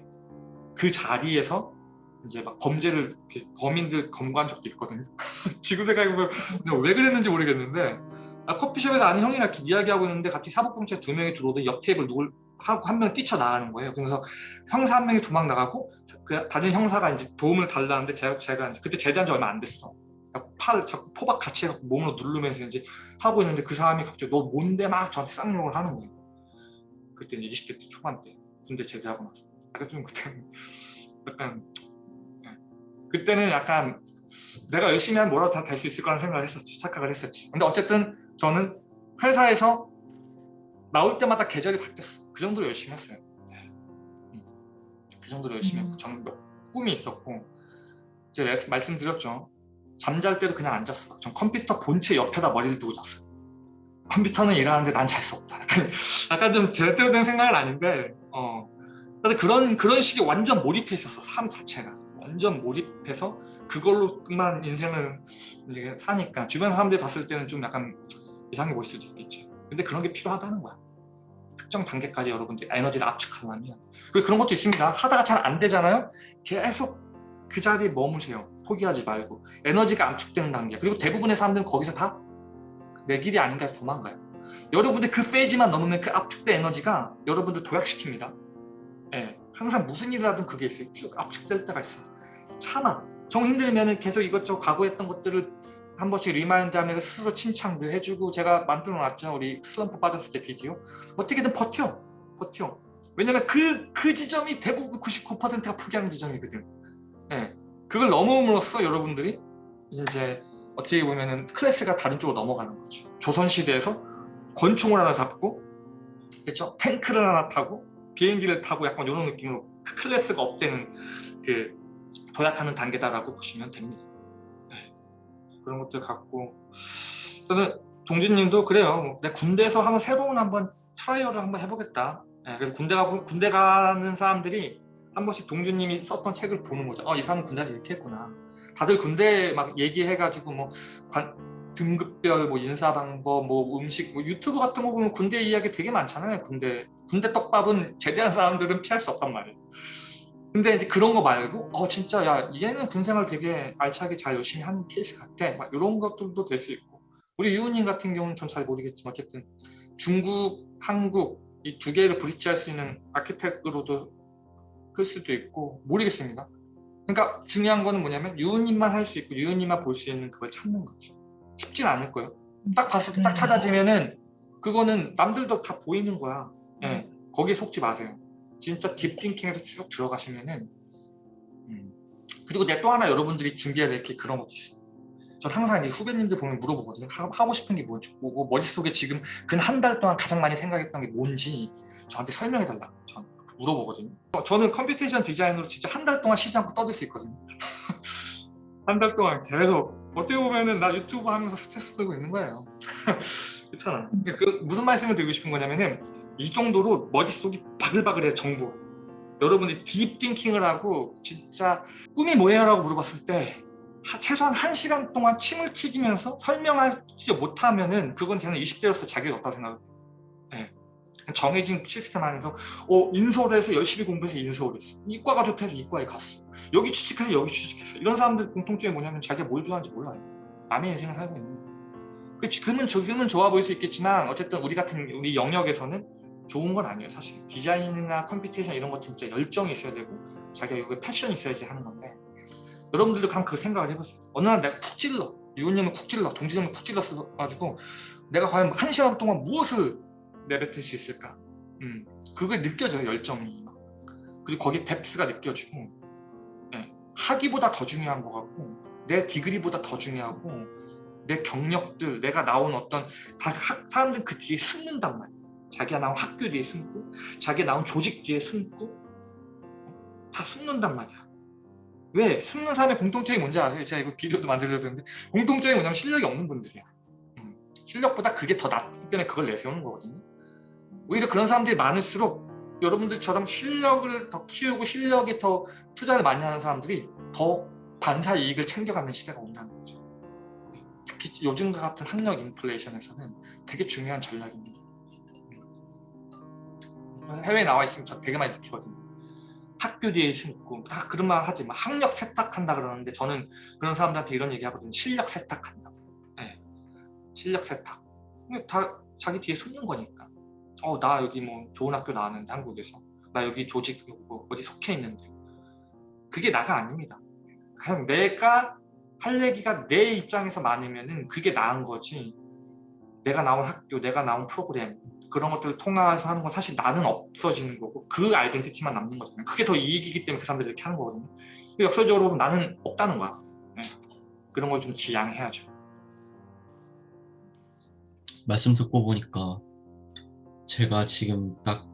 그 자리에서 이제 막 범죄를 범인들 검거한 적도 있거든요. 지금 생각해보면 왜 그랬는지 모르겠는데 아, 커피숍에서 아는 형이랑 이렇게 이야기하고 있는데 갑자기 사법경찰 두 명이 들어오더니 옆 테이블 누굴 하고 한명 뛰쳐나가는 거예요. 그래서 형사 한 명이 도망 나가고 그 다른 형사가 이제 도움을 달라는데 제가, 제가 이제 그때 제대한 지 얼마 안 됐어. 팔을 자꾸 포박 같이 해갖고 몸으로 누르면서 이제 하고 있는데 그 사람이 갑자기 너 뭔데 막 저한테 쌍욕을 하는 거예요. 그때 이제 20대 때 초반 때 군대 제대하고 나서 약간 좀 그때는 약간 예. 그때는 약간 내가 열심히 하면 뭐라도 다 될 수 있을 거라는 생각을 했었지 착각을 했었지 근데 어쨌든 저는 회사에서 나올 때마다 계절이 바뀌었어. 그 정도로 열심히 했어요. 네. 음. 그 정도로 열심히 음. 했고 저는 몇- 꿈이 있었고 제가 말씀- 말씀드렸죠. 잠잘 때도 그냥 앉았어. 전 컴퓨터 본체 옆에다 머리를 두고 잤어요. 컴퓨터는 일하는데 난 잘 수 없다. 약간, 약간 좀 제대로 된 생각은 아닌데 어. 근데 그런 그런 식의 완전 몰입해 있었어 삶 자체가. 완전 몰입해서 그걸로만 인생을 이제 사니까. 주변 사람들이 봤을 때는 좀 약간 이상해 보일 수도 있겠지 근데 그런 게 필요하다는 거야 특정 단계까지 여러분들이 에너지를 압축하려면 그리고 그런 것도 있습니다 하다가 잘 안 되잖아요 계속 그 자리에 머무세요. 포기하지 말고 에너지가 압축되는 단계 그리고 대부분의 사람들은 거기서 다 내 길이 아닌가 해서 도망가요. 여러분들 그 페이지만 넘으면 그 압축된 에너지가 여러분들 도약시킵니다. 예, 항상 무슨 일을 하든 그게 있어요. 쭉 압축될 때가 있어요. 참아. 정 힘들면 계속 이것저것 과거했던 것들을 한 번씩 remind 하면서 스스로 칭찬도 해주고 제가 만들어 놨죠. 우리 슬럼프 빠졌을 때 비디오. 어떻게든 버텨. 버텨. 왜냐면 그, 그 지점이 대부분 99%가 포기하는 지점이거든. 예. 그걸 넘음으로써 여러분들이 이제 어떻게 보면은 클래스가 다른 쪽으로 넘어가는 거죠. 조선시대에서 권총을 하나 잡고, 그렇죠? 탱크를 하나 타고, 비행기를 타고 약간 이런 느낌으로 그 클래스가 up되는 그 도약하는 단계다라고 보시면 됩니다. 네. 그런 것들 갖고 저는 동진님도 그래요. 내 군대에서 한번 새로운 한번 trial을 한번 해보겠다. 네, 그래서 군대 가고 군대 가는 사람들이 한 번씩 동준님이 썼던 책을 보는 거죠. 어, 이 사람은 군대를 이렇게 했구나. 다들 군대 막 얘기해가지고 뭐 관, 등급별 뭐 인사 방법 뭐 음식 뭐 유튜브 같은 거 보면 군대 이야기 되게 많잖아요. 군대 군대 떡밥은 제대한 사람들은 피할 수 없단 말이에요. 근데 이제 그런 거 말고 어 진짜 야 얘는 군생활 되게 알차게 잘 열심히 하는 케이스 같아. 막 이런 것들도 될 수 있고 우리 유우님 같은 경우는 전 잘 모르겠지만 어쨌든 중국, 한국 이 두 개를 브릿지할 수 있는 아키텍으로도 클 수도 있고 모르겠습니다. 그러니까 중요한 거는 뭐냐면 유우님만 할 수 있고 유우님만 볼 수 있는 그걸 찾는 거죠. 쉽진 않을 거예요. 딱 봤을 때딱 찾아지면은 그거는 남들도 다 보이는 거야. 예, 거기에 속지 마세요. 진짜 딥띵킹에서 쭉 들어가시면은 음. 그리고 내가 또 하나 여러분들이 준비해야 될 게 그런 것도 있어요. 전 항상 이 후배님들 보면 물어보거든요. 하- 하고 싶은 게 뭔지 보고 머릿속에 지금 근 한 달 동안 가장 많이 생각했던 게 뭔지 저한테 설명해 달라고 전 물어보거든요. 어, 저는 computation 디자인으로 진짜 한 달 동안 쉬지 않고 떠들 수 있거든요. 한 달 동안 계속 어떻게 보면은 나 유튜브 하면서 스트레스 풀고 있는 거예요. 그렇잖아. 근데 그 무슨 말씀을 드리고 싶은 거냐면은 이 정도로 머릿속이 바글바글해 정보. 여러분들이 deep thinking을 하고 진짜 꿈이 뭐예요? 라고 물어봤을 때 하- 최소한 한시간 동안 침을 튀기면서 설명하지 못하면 은 그건 저는 20대로서 자격이 없다고 생각해요. 예. 정해진 시스템 안에서 어, 인서울에서 열심히 공부해서 인서울에 있어. 이과가 좋다 해서 이과에 갔어. 여기 취직해서 여기 취직했어. 이런 사람들 공통점이 뭐냐면 자기가 뭘 좋아하는지 몰라요. 남의 인생을 살고 있는. 그 지금은 지금은 좋아 보일 수 있겠지만 어쨌든 우리 같은 우리 영역에서는 좋은 건 아니에요. 사실 디자인이나 computation 이런 것도 진짜 열정이 있어야 되고 자기가 여기 passion이 있어야지 하는 건데 여러분들도 그럼 그 생각을 해보세요. 어느 날 내가 쿡 찔러. 유은님은 쿡 찔러. 동진님은 쿡 찔렀어가지고 내가 과연 한 시간 동안 무엇을 내뱉을 수 있을까? 음, 그게 느껴져요 열정이. 막. 그리고 거기에 뎁스가 느껴지고 예, 학위보다 더 중요한 것 같고 내 디그리보다 더 중요하고 내 경력들 내가 나온 어떤 다 학- 사람들은 그 뒤에 숨는단 말이야 자기가 나온 학교 뒤에 숨고 자기가 나온 조직 뒤에 숨고 다 숨는단 말이야 왜? 숨는 사람의 공통점이 뭔지 아세요? 제가 이거 비디오도 만들려고 했는데 공통점이 뭐냐면 실력이 없는 분들이야 음, 실력보다 그게 더 낫기 때문에 그걸 내세우는 거거든요 오히려 그런 사람들이 많을수록 여러분들처럼 실력을 더 키우고 실력에 더 투자를 많이 하는 사람들이 더 반사 이익을 챙겨가는 시대가 온다는 거죠 특히 요즘과 같은 학력 인플레이션에서는 되게 중요한 전략입니다. 해외에 나와 있으면 저 되게 많이 느끼거든요. 학교 뒤에 숨고 다 그런 말 하지 마. 학력 세탁한다 그러는데 저는 그런 사람들한테 이런 얘기 하거든요. 실력 세탁한다. 네. 실력 세탁. 다 자기 뒤에 숨는 거니까. 어, 나 여기 뭐 좋은 학교 나왔는데 한국에서 나 여기 조직 뭐 어디 속해 있는데 그게 나가 아닙니다. 그냥 내가 할 얘기가 내 입장에서 많으면은 그게 나은 거지. 내가 나온 학교, 내가 나온 프로그램 그런 것들을 통해서 하는 건 사실 나는 없어지는 거고 그 아이덴티티만 남는 거잖아요. 그게 더 이익이기 때문에 그 사람들이 이렇게 하는 거거든요. 역설적으로 보면 나는 없다는 거야. 네. 그런 걸 좀 지양해야죠. 말씀 듣고 보니까 제가 지금 딱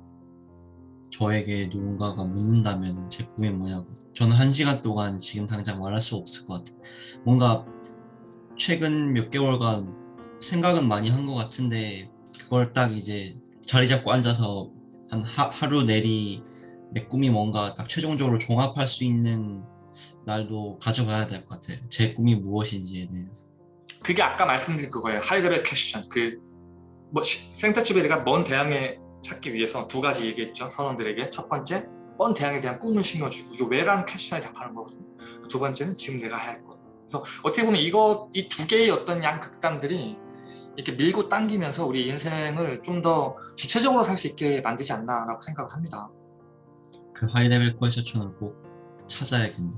저에게 누군가가 묻는다면 제 꿈이 뭐냐고 저는 한 시간 동안 지금 당장 말할 수 없을 것 같아요 뭔가 최근 몇 개월간 생각은 많이 한 것 같은데 그걸 딱 이제 자리 잡고 앉아서 한 하, 하루 내리 내 꿈이 뭔가 딱 최종적으로 종합할 수 있는 날도 가져가야 될 것 같아요 제 꿈이 무엇인지에 대해서 그게 아까 말씀드린 그거예요. 하이레벨 퀘스천. 그 뭐, 생터치베리가 먼 대항에 찾기 위해서 두 가지 얘기했죠. 선원들에게. 첫 번째, 먼 대항에 대한 꿈을 심어주고 이거 왜라는 퀘스천에 답하는 거거든요. 두 번째는 지금 내가 해야 할 것. 그래서 어떻게 보면 이거 이 두 개의 어떤 양 극단들이 이렇게 밀고 당기면서 우리 인생을 좀 더 주체적으로 살 수 있게 만들지 않나라고 생각을 합니다. 그 하이레벨 퀘스천을 꼭 찾아야겠네.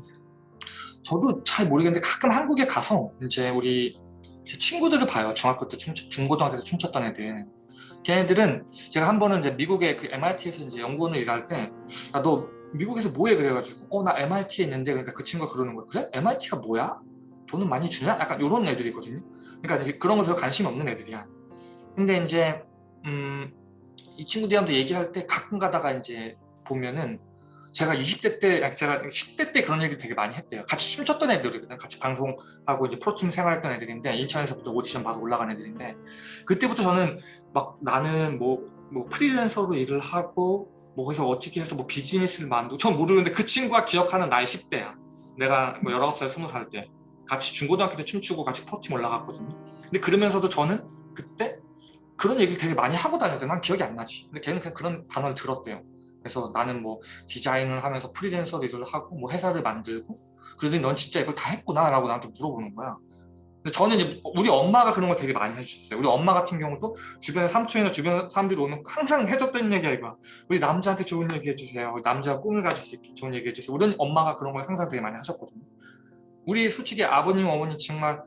저도 잘 모르겠는데 가끔 한국에 가서 이제 우리 제 친구들을 봐요. 중학교 때 춤, 중고등학교 때 춤췄던 애들. 걔네들은 제가 한 번은 이제 미국의 그 MIT에서 이제 연구원을 일할 때, 야, 너 미국에서 뭐해? 그래가지고, 어, 나 MIT에 있는데, 그러니까 그 친구가 그러는 거야. 그래? MIT가 뭐야? 돈은 많이 주냐? 약간 이런 애들이거든요. 그러니까 이제 그런 거 별로 관심 없는 애들이야. 근데 이제, 음, 이 친구들이랑도 얘기할 때 가끔 가다가 이제 보면은 제가 20대 때, 제가 10대 때 그런 얘기 되게 많이 했대요. 같이 춤췄던 애들이거든. 같이 방송하고 이제 프로팀 생활했던 애들인데, 인천에서부터 오디션 봐서 올라간 애들인데, 그때부터 저는 막 나는 뭐, 뭐 프리랜서로 일을 하고, 뭐 그래서 어떻게 해서 뭐 비즈니스를 만들고, 전 모르는데 그 친구가 기억하는 나이 10대야. 내가 뭐 19살, 20살 때. 같이 중고등학교 때 춤추고 같이 프로팀 올라갔거든요. 근데 그러면서도 저는 그때 그런 얘기를 되게 많이 하고 다녔는데 난 기억이 안 나지. 근데 걔는 그냥 그런 단어를 들었대요. 그래서 나는 뭐 디자인을 하면서 프리랜서 일을 하고 뭐 회사를 만들고 그러더니 넌 진짜 이걸 다 했구나 라고 나한테 물어보는 거야 근데 저는 이제 우리 엄마가 그런 걸 되게 많이 해주셨어요 우리 엄마 같은 경우도 주변에 삼촌이나 주변 사람들이 오면 항상 해줬던 얘기야 이거 우리 남자한테 좋은 얘기 해주세요 남자가 꿈을 가질 수 있게 좋은 얘기 해주세요 우리 엄마가 그런 걸 항상 되게 많이 하셨거든요 우리 솔직히 아버님 어머니 정말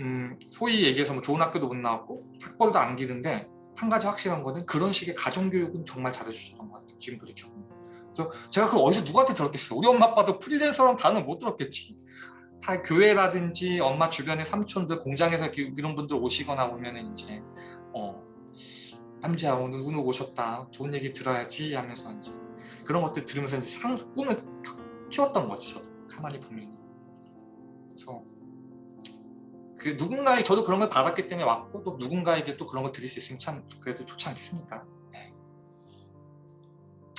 음, 소위 얘기해서 뭐 좋은 학교도 못 나왔고 학벌도 안 기는데 한 가지 확실한 거는 그런 식의 가정교육은 정말 잘해주셨던 것 같아요. 지금 돌이켜보면. 그래서 제가 그걸 어디서 누구한테 들었겠어. 우리 엄마 아빠도 프리랜서라는 단어 못 들었겠지. 다 교회라든지 엄마 주변의 삼촌들 공장에서 이런 분들 오시거나 보면은 이제 어 남자 오늘 누구 오셨다 좋은 얘기 들어야지 하면서 이제 그런 것들 들으면서 이제 상 꿈을 키웠던 저도 가만히 보면 그 누군가의 저도 그런 걸 받았기 때문에 왔고 또 누군가에게 또 그런 걸 드릴 수 있으면 참 그래도 좋지 않겠습니까? 네.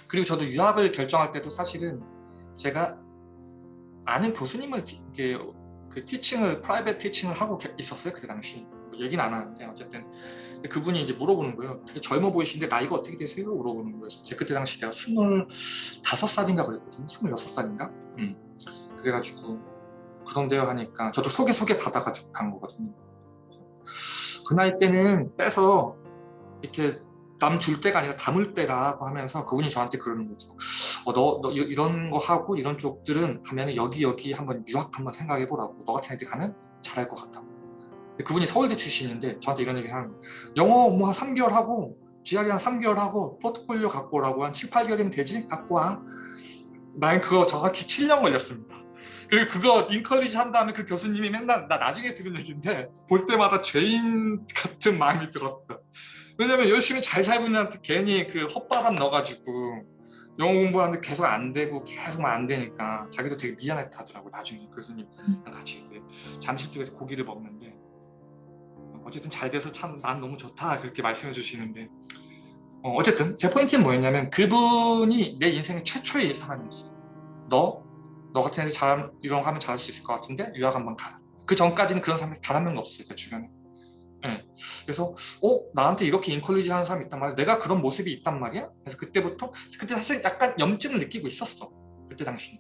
그리고 저도 유학을 결정할 때도 사실은 제가 아는 교수님을 티, 이게 그 티칭을 프라이빗 티칭을 하고 있었어요 그때 당시 뭐 얘기는 안 하는데 어쨌든 그분이 이제 물어보는 거예요 되게 젊어 보이시는데 나이가 어떻게 되세요? 물어보는 거예요 제 그때 당시 내가 25살인가 그랬거든요 26살인가 음. 그래가지고 그런데요 하니까 저도 소개 소개 받아가지고 간 거거든요. 그 나이 때는 빼서 이렇게 남 줄 때가 아니라 담을 때라고 하면서 그분이 저한테 그러는 거죠. 어, 너, 너 이런 거 하고 이런 쪽들은 가면 여기 여기 한번 유학 한번 생각해 보라고. 너 같은 애들 가면 잘할 것 같다고. 그분이 서울대 출신인데 저한테 이런 얘기 하는 거예요. 영어 뭐 한 3개월 하고 GRE 한 3개월 하고 포트폴리오 갖고 오라고 한 7, 8개월이면 되지? 갖고 와 난 그거 정확히 7년 걸렸습니다 그리고 그거 인컬리지 한 다음에 그 교수님이 맨날 나 나중에 들은 얘기인데 볼 때마다 죄인 같은 마음이 들었다. 왜냐면 열심히 잘 살고 있는 한테 괜히 그 헛바람 넣어가지고 영어 공부하는데 계속 안 되고 계속 안 되니까 자기도 되게 미안했다더라고 나중에 교수님 같이 잠실 쪽에서 고기를 먹는데 어쨌든 잘 돼서 참 난 너무 좋다 그렇게 말씀해 주시는데 어, 쨌든 제 포인트는 뭐였냐면 그분이 내 인생의 최초의 사람이었어요. 너 너 같은 애들 잘 이런 거 하면 잘할 수 있을 것 같은데 유학 한번 가라. 그 전까지는 그런 사람이 단 한 명도 없어요 제 주변에. 네. 그래서 어? 나한테 이렇게 인컬리지 하는 사람이 있단 말이야? 내가 그런 모습이 있단 말이야? 그래서 그때부터 그때 사실 약간 염증을 느끼고 있었어 그때 당시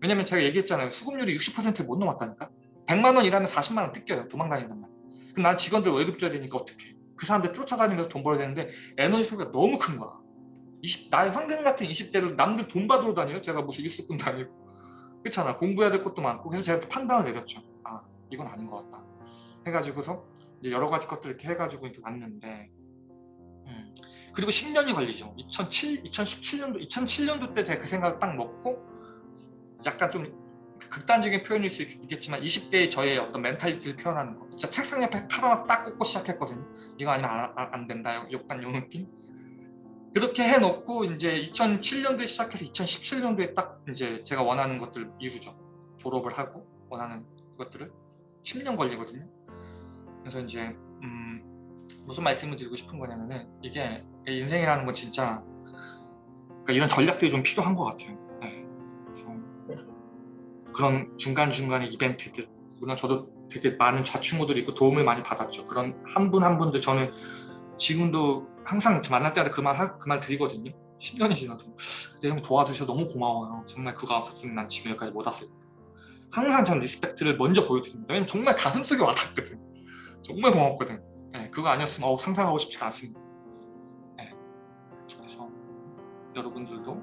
왜냐면 제가 얘기했잖아요. 수급률이 60%못 넘었다니까? 100만 원 일하면 40만 원 뜯겨요 도망 다닌단 말이야. 그럼 난 직원들 월급 줘야 되니까 어떡해? 그 사람들 쫓아다니면서 돈 벌어야 되는데 에너지 소비가 너무 큰 거야. 20, 나의 황금 같은 20대를 남들 돈 받으러 다녀요? 제가 무슨 일수꾼 다니고 그렇잖아 공부해야 될 것도 많고 그래서 제가 또 판단을 내렸죠 아 이건 아닌 것 같다 해가지고서 이제 여러 가지 것들 이렇게 해가지고 이렇게 왔는데 음. 그리고 10년이 걸리죠 2007, 2017년도 2007년도 때 제가 그 생각을 딱 먹고 약간 좀 극단적인 표현일 수 있겠지만 20대의 저의 어떤 mentality를 표현하는 거 진짜 책상 옆에 칼 하나 딱 꽂고 시작했거든요 이거 아니면 안, 안, 안 된다 약간 요 느낌 그렇게 해놓고 이제 2007년도에 시작해서 2017년도에 딱 이제 제가 원하는 것들 이루죠 졸업을 하고 원하는 것들을 10년 걸리거든요 그래서 이제 음, 무슨 말씀을 드리고 싶은 거냐면은 이게 인생이라는 건 진짜 그러니까 이런 전략들이 좀 필요한 것 같아요. 네. 그런 중간중간의 이벤트들 물론 저도 되게 많은 좌충우들이 있고 도움을 많이 받았죠. 그런 한 분한 분들 저는 지금도 항상 만날 때마다 그말 그 말 드리거든요. 10년이 지나도 그때 형 도와주셔서 너무 고마워요. 정말 그거 없었으면 난 지금 여기까지 못 왔을 거예요. 항상 전 respect를 먼저 보여드립니다. 왜냐면 정말 가슴속에 와닿거든. 정말 고맙거든. 예, 그거 아니었으면 어우, 상상하고 싶지 않습니다. 예, 그래서 여러분들도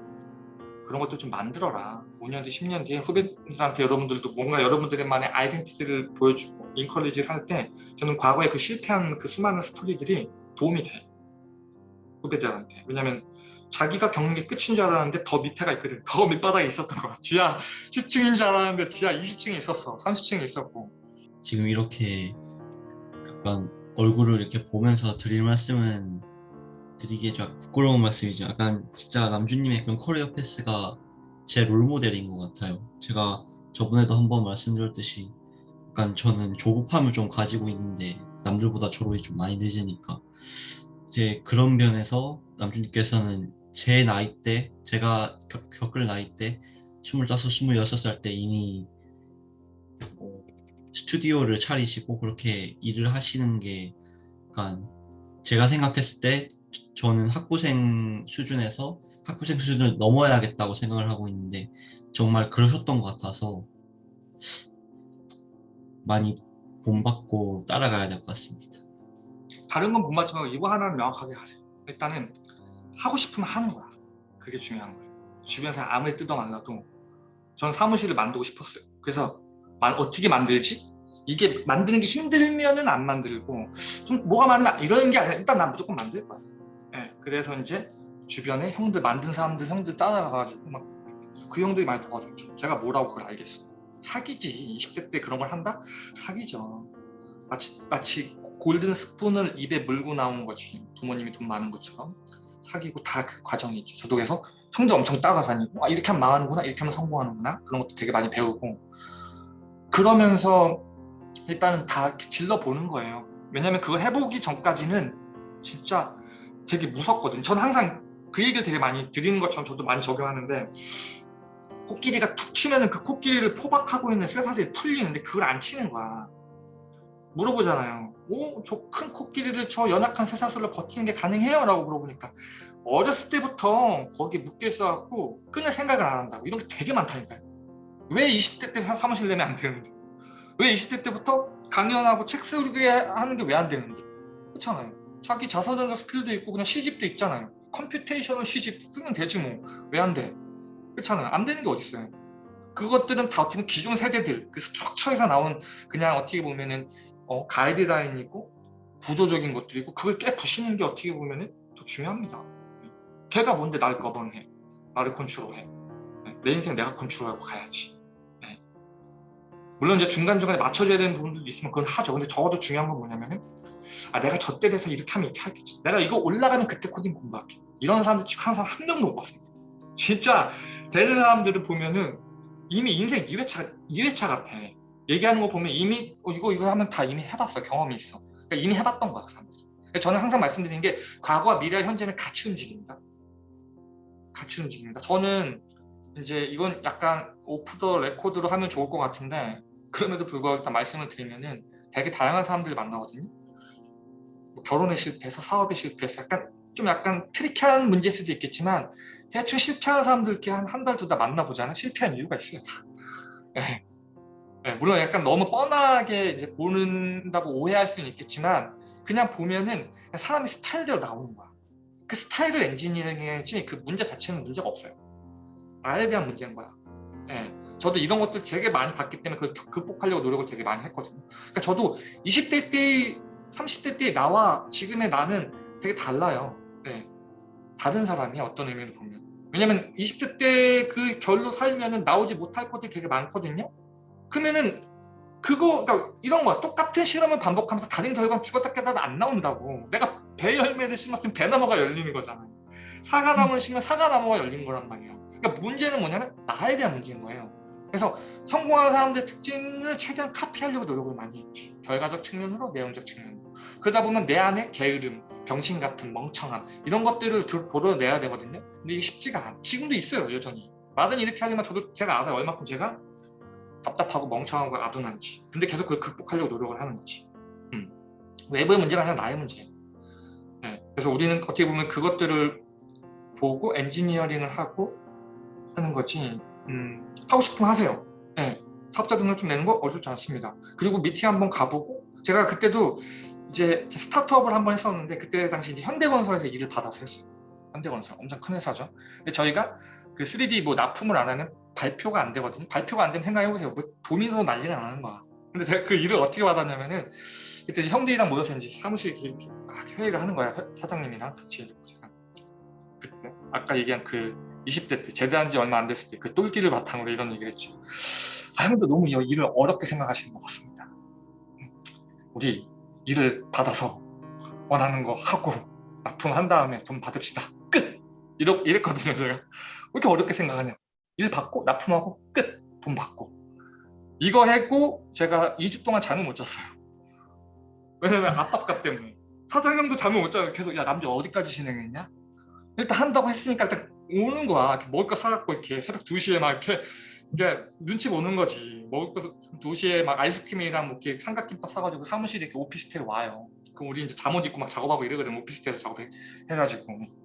그런 것도 좀 만들어라. 5년 뒤, 10년 뒤에 후배들한테 여러분들도 뭔가 여러분들만의 identity를 보여주고 encourage를 할 때 저는 과거에 그 실패한 그 수많은 스토리들이 도움이 돼. 후배들한테. 왜냐면 자기가 겪는 게 끝인 줄 알았는데 더 밑에가 있거든. 더 밑바닥에 있었던 거야. 지하 10층인 줄 알았는데 지하 20층에 있었어. 30층에 있었고. 지금 이렇게 약간 얼굴을 이렇게 보면서 드릴 말씀은 드리기에 좀 부끄러운 말씀이죠. 약간 진짜 남주님의 그런 커리어 패스가 제 롤모델인 것 같아요. 제가 저번에도 한번 말씀드렸듯이 약간 저는 조급함을 좀 가지고 있는데 남들보다 졸업이 좀 많이 늦으니까 이제 그런 면에서 남주님께서는 제 나이 때 제가 겪, 겪을 나이 때 25, 26살 때 이미 뭐 스튜디오를 차리시고 그렇게 일을 하시는 게 약간 제가 생각했을 때 저는 학부생 수준에서 학부생 수준을 넘어야겠다고 생각을 하고 있는데 정말 그러셨던 것 같아서 많이 본받고 따라가야 될 것 같습니다. 다른 건 본받지 말고 이거 하나는 명확하게 하세요. 일단은 하고 싶으면 하는 거야. 그게 중요한 거예요. 주변 사람 아무리 뜯어말라도 전 사무실을 만들고 싶었어요. 그래서 만- 어떻게 만들지? 이게 만드는 게 힘들면은 안 만들고 좀 뭐가 많으면 이러는 게 아니라 일단 난 무조건 만들 거야. 예, 그래서 이제 주변에 형들 만든 사람들 형들 따라가가지고 막 그 형들이 많이 도와줬죠. 제가 뭐라고 그걸 알겠어. 사기지. 20대 때 그런 걸 한다? 사기죠. 마치, 마치 골든 스푼을 입에 물고 나온 거지. 부모님이 돈 많은 것처럼. 사기고 다 그 과정이 있죠. 저도 그래서 형들 엄청 따라다니고 아, 이렇게 하면 망하는구나 이렇게 하면 성공하는구나 그런 것도 되게 많이 배우고 그러면서 일단은 다 질러보는 거예요. 왜냐면 그거 해보기 전까지는 진짜 되게 무섭거든요. 저는 항상 그 얘기를 되게 많이 드리는 것처럼 저도 많이 적용하는데 코끼리가 툭 치면 은 그 코끼리를 포박하고 있는 쇠사슬이 풀리는데 그걸 안 치는 거야. 물어보잖아요. 오, 저 큰 코끼리를 저 연약한 쇠사슬로 버티는 게 가능해요? 라고 물어보니까 어렸을 때부터 거기에 묶여 있어갖고 끊을 생각을 안 한다고. 이런 게 되게 많다니까요. 왜 20대 때 사- 사무실 내면 안 되는데? 왜 20대 때부터 강연하고 책 쓰게 하는 게 왜 안 되는데? 그렇잖아요. 자기 자서전적 skill도 있고 그냥 시집도 있잖아요. computational 시집 쓰면 되지 뭐. 왜 안 돼? 그렇잖아요. 안 되는 게 어딨어요. 그것들은 다 어떻게 보면 기존 세대들, 그 structure에서 나온 그냥 어떻게 보면은 어, 가이드라인이고 구조적인 것들이고 그걸 깨부시는 게 어떻게 보면은 더 중요합니다. 걔가 뭔데 날 govern해. 나를 컨트롤해. 네, 내 인생 내가 컨트롤하고 가야지. 네. 물론 이제 중간중간에 맞춰줘야 되는 부분들도 있으면 그건 하죠. 근데 적어도 중요한 건 뭐냐면은 아 내가 저때 돼서 이렇게 하면 이렇게 하겠지. 내가 이거 올라가면 그때 코딩 공부할게. 이런 사람들 지금 항상 한 명도 못 봤습니다. 진짜 되는 사람들을 보면은 이미 인생 2회차, 2회차 같아. 얘기하는 거 보면 이미 어, 이거 이거 하면 다 이미 해봤어. 경험이 있어. 그러니까 이미 해봤던 거야. 그 사람들이. 그래서 저는 항상 말씀드리는 게 과거와 미래, 현재는 같이 움직입니다. 같이 움직입니다. 저는 이제 이건 약간 off the record로 하면 좋을 것 같은데 그럼에도 불구하고 일단 말씀을 드리면은 되게 다양한 사람들을 만나거든요. 뭐 결혼에 실패해서 사업에 실패해서 약간 좀 약간 tricky한 문제일 수도 있겠지만 대충 실패한 사람들 이렇게 한한 달 두 달 만나보잖아. 실패한 이유가 있어요. 다. 예. 예, 물론 약간 너무 뻔하게 이제 보는다고 오해할 수는 있겠지만 그냥 보면은 그냥 사람이 스타일대로 나오는 거야. 그 스타일을 엔지니어링이지 그 문제 자체는 문제가 없어요. 나에 대한 문제인 거야. 예. 저도 이런 것들 되게 많이 봤기 때문에 그걸 극복하려고 노력을 되게 많이 했거든요. 그러니까 저도 20대 때, 30대 때 나와 지금의 나는 되게 달라요. 예. 다른 사람이 어떤 의미로 보면. 왜냐면 20대 때 그 결로 살면은 나오지 못할 것들이 되게 많거든요. 그러면은 그거 그러니까 이런 거야. 똑같은 실험을 반복하면서 다른 결과는 죽었다 깨나도 안 나온다고. 내가 배 열매를 심었으면 배나무가 열리는 거잖아요. 사과나무를 심으면 사과나무가 열린 거란 말이에요. 그러니까 문제는 뭐냐면 나에 대한 문제인 거예요. 그래서 성공한 사람들의 특징을 최대한 카피하려고 노력을 많이 했지. 결과적 측면으로, 내용적 측면으로. 그러다 보면 내 안에 게으름, 병신 같은 멍청함 이런 것들을 도려내야 되거든요. 근데 이게 쉽지가 않아. 지금도 있어요, 여전히. 말은 이렇게 하지만 저도 제가 알아요. 얼마큼 제가 답답하고 멍청하고 아둔한지. 근데 계속 그걸 극복하려고 노력을 하는 거지. 음. 외부의 문제가 아니라 나의 문제예요. 네. 그래서 우리는 어떻게 보면 그것들을 보고 엔지니어링을 하고 하는 거지. 음, 하고 싶으면 하세요. 네. 사업자 등록증 내는 거 어렵지 않습니다. 그리고 미팅 한번 가보고 제가 그때도 이제 스타트업을 한번 했었는데 그때 당시 이제 현대건설에서 일을 받아서 했어요. 현대건설 엄청 큰 회사죠. 근데 저희가 그 3D 뭐 납품을 안 하면 발표가 안 되거든요. 발표가 안 되면 생각해보세요. 뭐 도민으로 난리가 나는 거야. 근데 제가 그 일을 어떻게 받았냐면은 그때 형들이랑 모여서 이제 사무실 이렇게 막 회의를 하는 거야. 회- 사장님이랑 같이 이렇게 제가 그때 아까 얘기한 그 20대 때 제대한 지 얼마 안 됐을 때 그 똘끼를 바탕으로 이런 얘기를 했죠. 아, 형도 너무 이 일을 어렵게 생각하시는 것 같습니다. 음, 우리 일을 받아서 원하는 거 하고 납품한 다음에 돈 받읍시다. 끝! 이러, 이랬거든요, 제가. 왜 이렇게 어렵게 생각하냐. 일 받고 납품하고 끝! 돈 받고. 이거 했고 제가 2주 동안 잠을 못 잤어요. 왜냐면 압박감 때문에. 사장님도 잠을 못 자고 계속 야 남자 어디까지 진행했냐? 일단 한다고 했으니까 일단 오는 거야. 먹을 거 사갖고 이렇게 새벽 2시에 막 이렇게 이게 눈치 보는 거지. 먹을 거 2시에 막 아이스크림이랑 뭐 이렇게 삼각김밥 사가지고 사무실에 이렇게 오피스텔 와요. 그럼 우리 이제 잠옷 입고 막 작업하고 이러거든. 오피스텔에서 작업해가지고.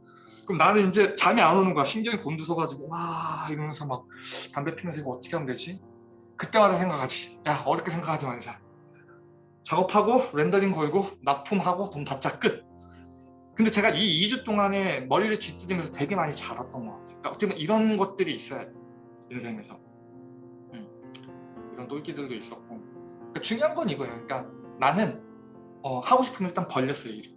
그럼 나는 이제 잠이 안 오는 거야. 신경이 곤두서가지고 와 이러면서 막 담배 피면서 이거 어떻게 하면 되지? 그때마다 생각하지. 야 어렵게 생각하지 말자. 작업하고 렌더링 걸고 납품하고 돈 받자 끝. 근데 제가 이 2주 동안에 머리를 쥐뜯으면서 되게 많이 자랐던 것 같아요. 그러니까 어떻게 보면 이런 것들이 있어야 돼. 인생에서. 음. 이런 똘끼들도 있었고. 그러니까 중요한 건 이거예요. 그러니까 나는 어, 하고 싶으면 일단 벌렸어요. 일을.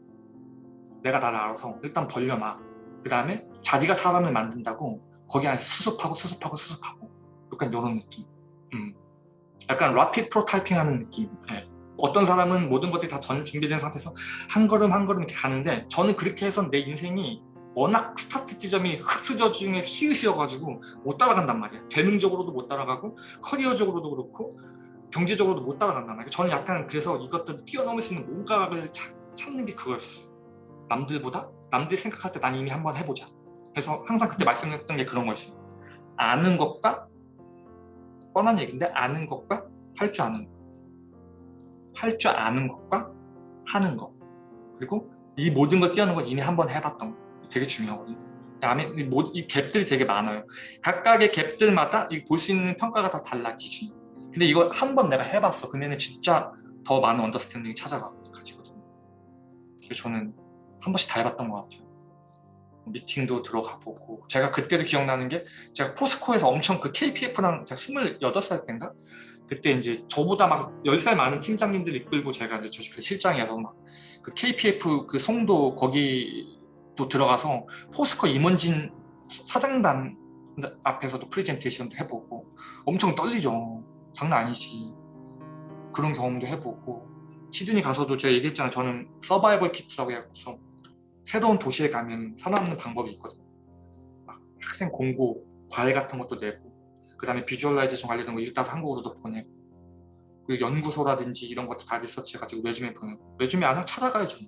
내가 나를 알아서 일단 벌려놔. 그 다음에 자기가 사람을 만든다고 거기 안에서 수습하고 수습하고 수습하고 약간 이런 느낌. 음. 약간 rapid prototyping 하는 느낌. 예. 어떤 사람은 모든 것들이 다 전 준비된 상태에서 한 걸음 한 걸음 이렇게 가는데 저는 그렇게 해서 내 인생이 워낙 스타트 지점이 흙수저 중에 히읗이어가지고 못 따라간단 말이야. 재능적으로도 못 따라가고 커리어적으로도 그렇고 경제적으로도 못 따라간단 말이야. 저는 약간 그래서 이것들을 뛰어넘을 수 있는 뭔가를 찾, 찾는 게 그거였었어요. 남들보다 남들이 생각할 때 난 이미 한번 해보자. 그래서 항상 그때 말씀드렸던 게 그런 거였어요. 아는 것과 뻔한 얘기인데 아는 것과 할 줄 아는 것. 할 줄 아는 것과 하는 것. 그리고 이 모든 걸 뛰어넘은 건 이미 한번 해봤던 거. 되게 중요하거든요. 다음에 이, 갭들이 되게 많아요. 각각의 갭들마다 볼 수 있는 평가가 다 달라 기준이. 근데 이거 한 번 내가 해봤어. 근데는 진짜 더 많은 언더스탠딩이 찾아가지거든요. 그래서 저는 한 번씩 다 해봤던 것 같아요. 미팅도 들어가 보고 제가 그때도 기억나는 게 제가 포스코에서 엄청 그 KPF랑 제가 28살 때인가 그때 이제 저보다 막 10살 많은 팀장님들 이끌고 제가 이제 저그 실장이어서 막 그 KPF 그 송도 거기도 들어가서 포스코 임원진 사장단 앞에서도 프레젠테이션도 해보고 엄청 떨리죠. 장난 아니지. 그런 경험도 해보고 시드니 가서도 제가 얘기했잖아요. 저는 survival kit라고 해서 새로운 도시에 가면 살아남는 방법이 있거든요. 막 학생 공고, 과외 같은 것도 내고 그 다음에 visualization 관련된 거 일단 한국으로도 보내고 그리고 연구소라든지 이런 것도 다 리서치해가지고 resume 보내고 resume 안 하고 찾아가야죠.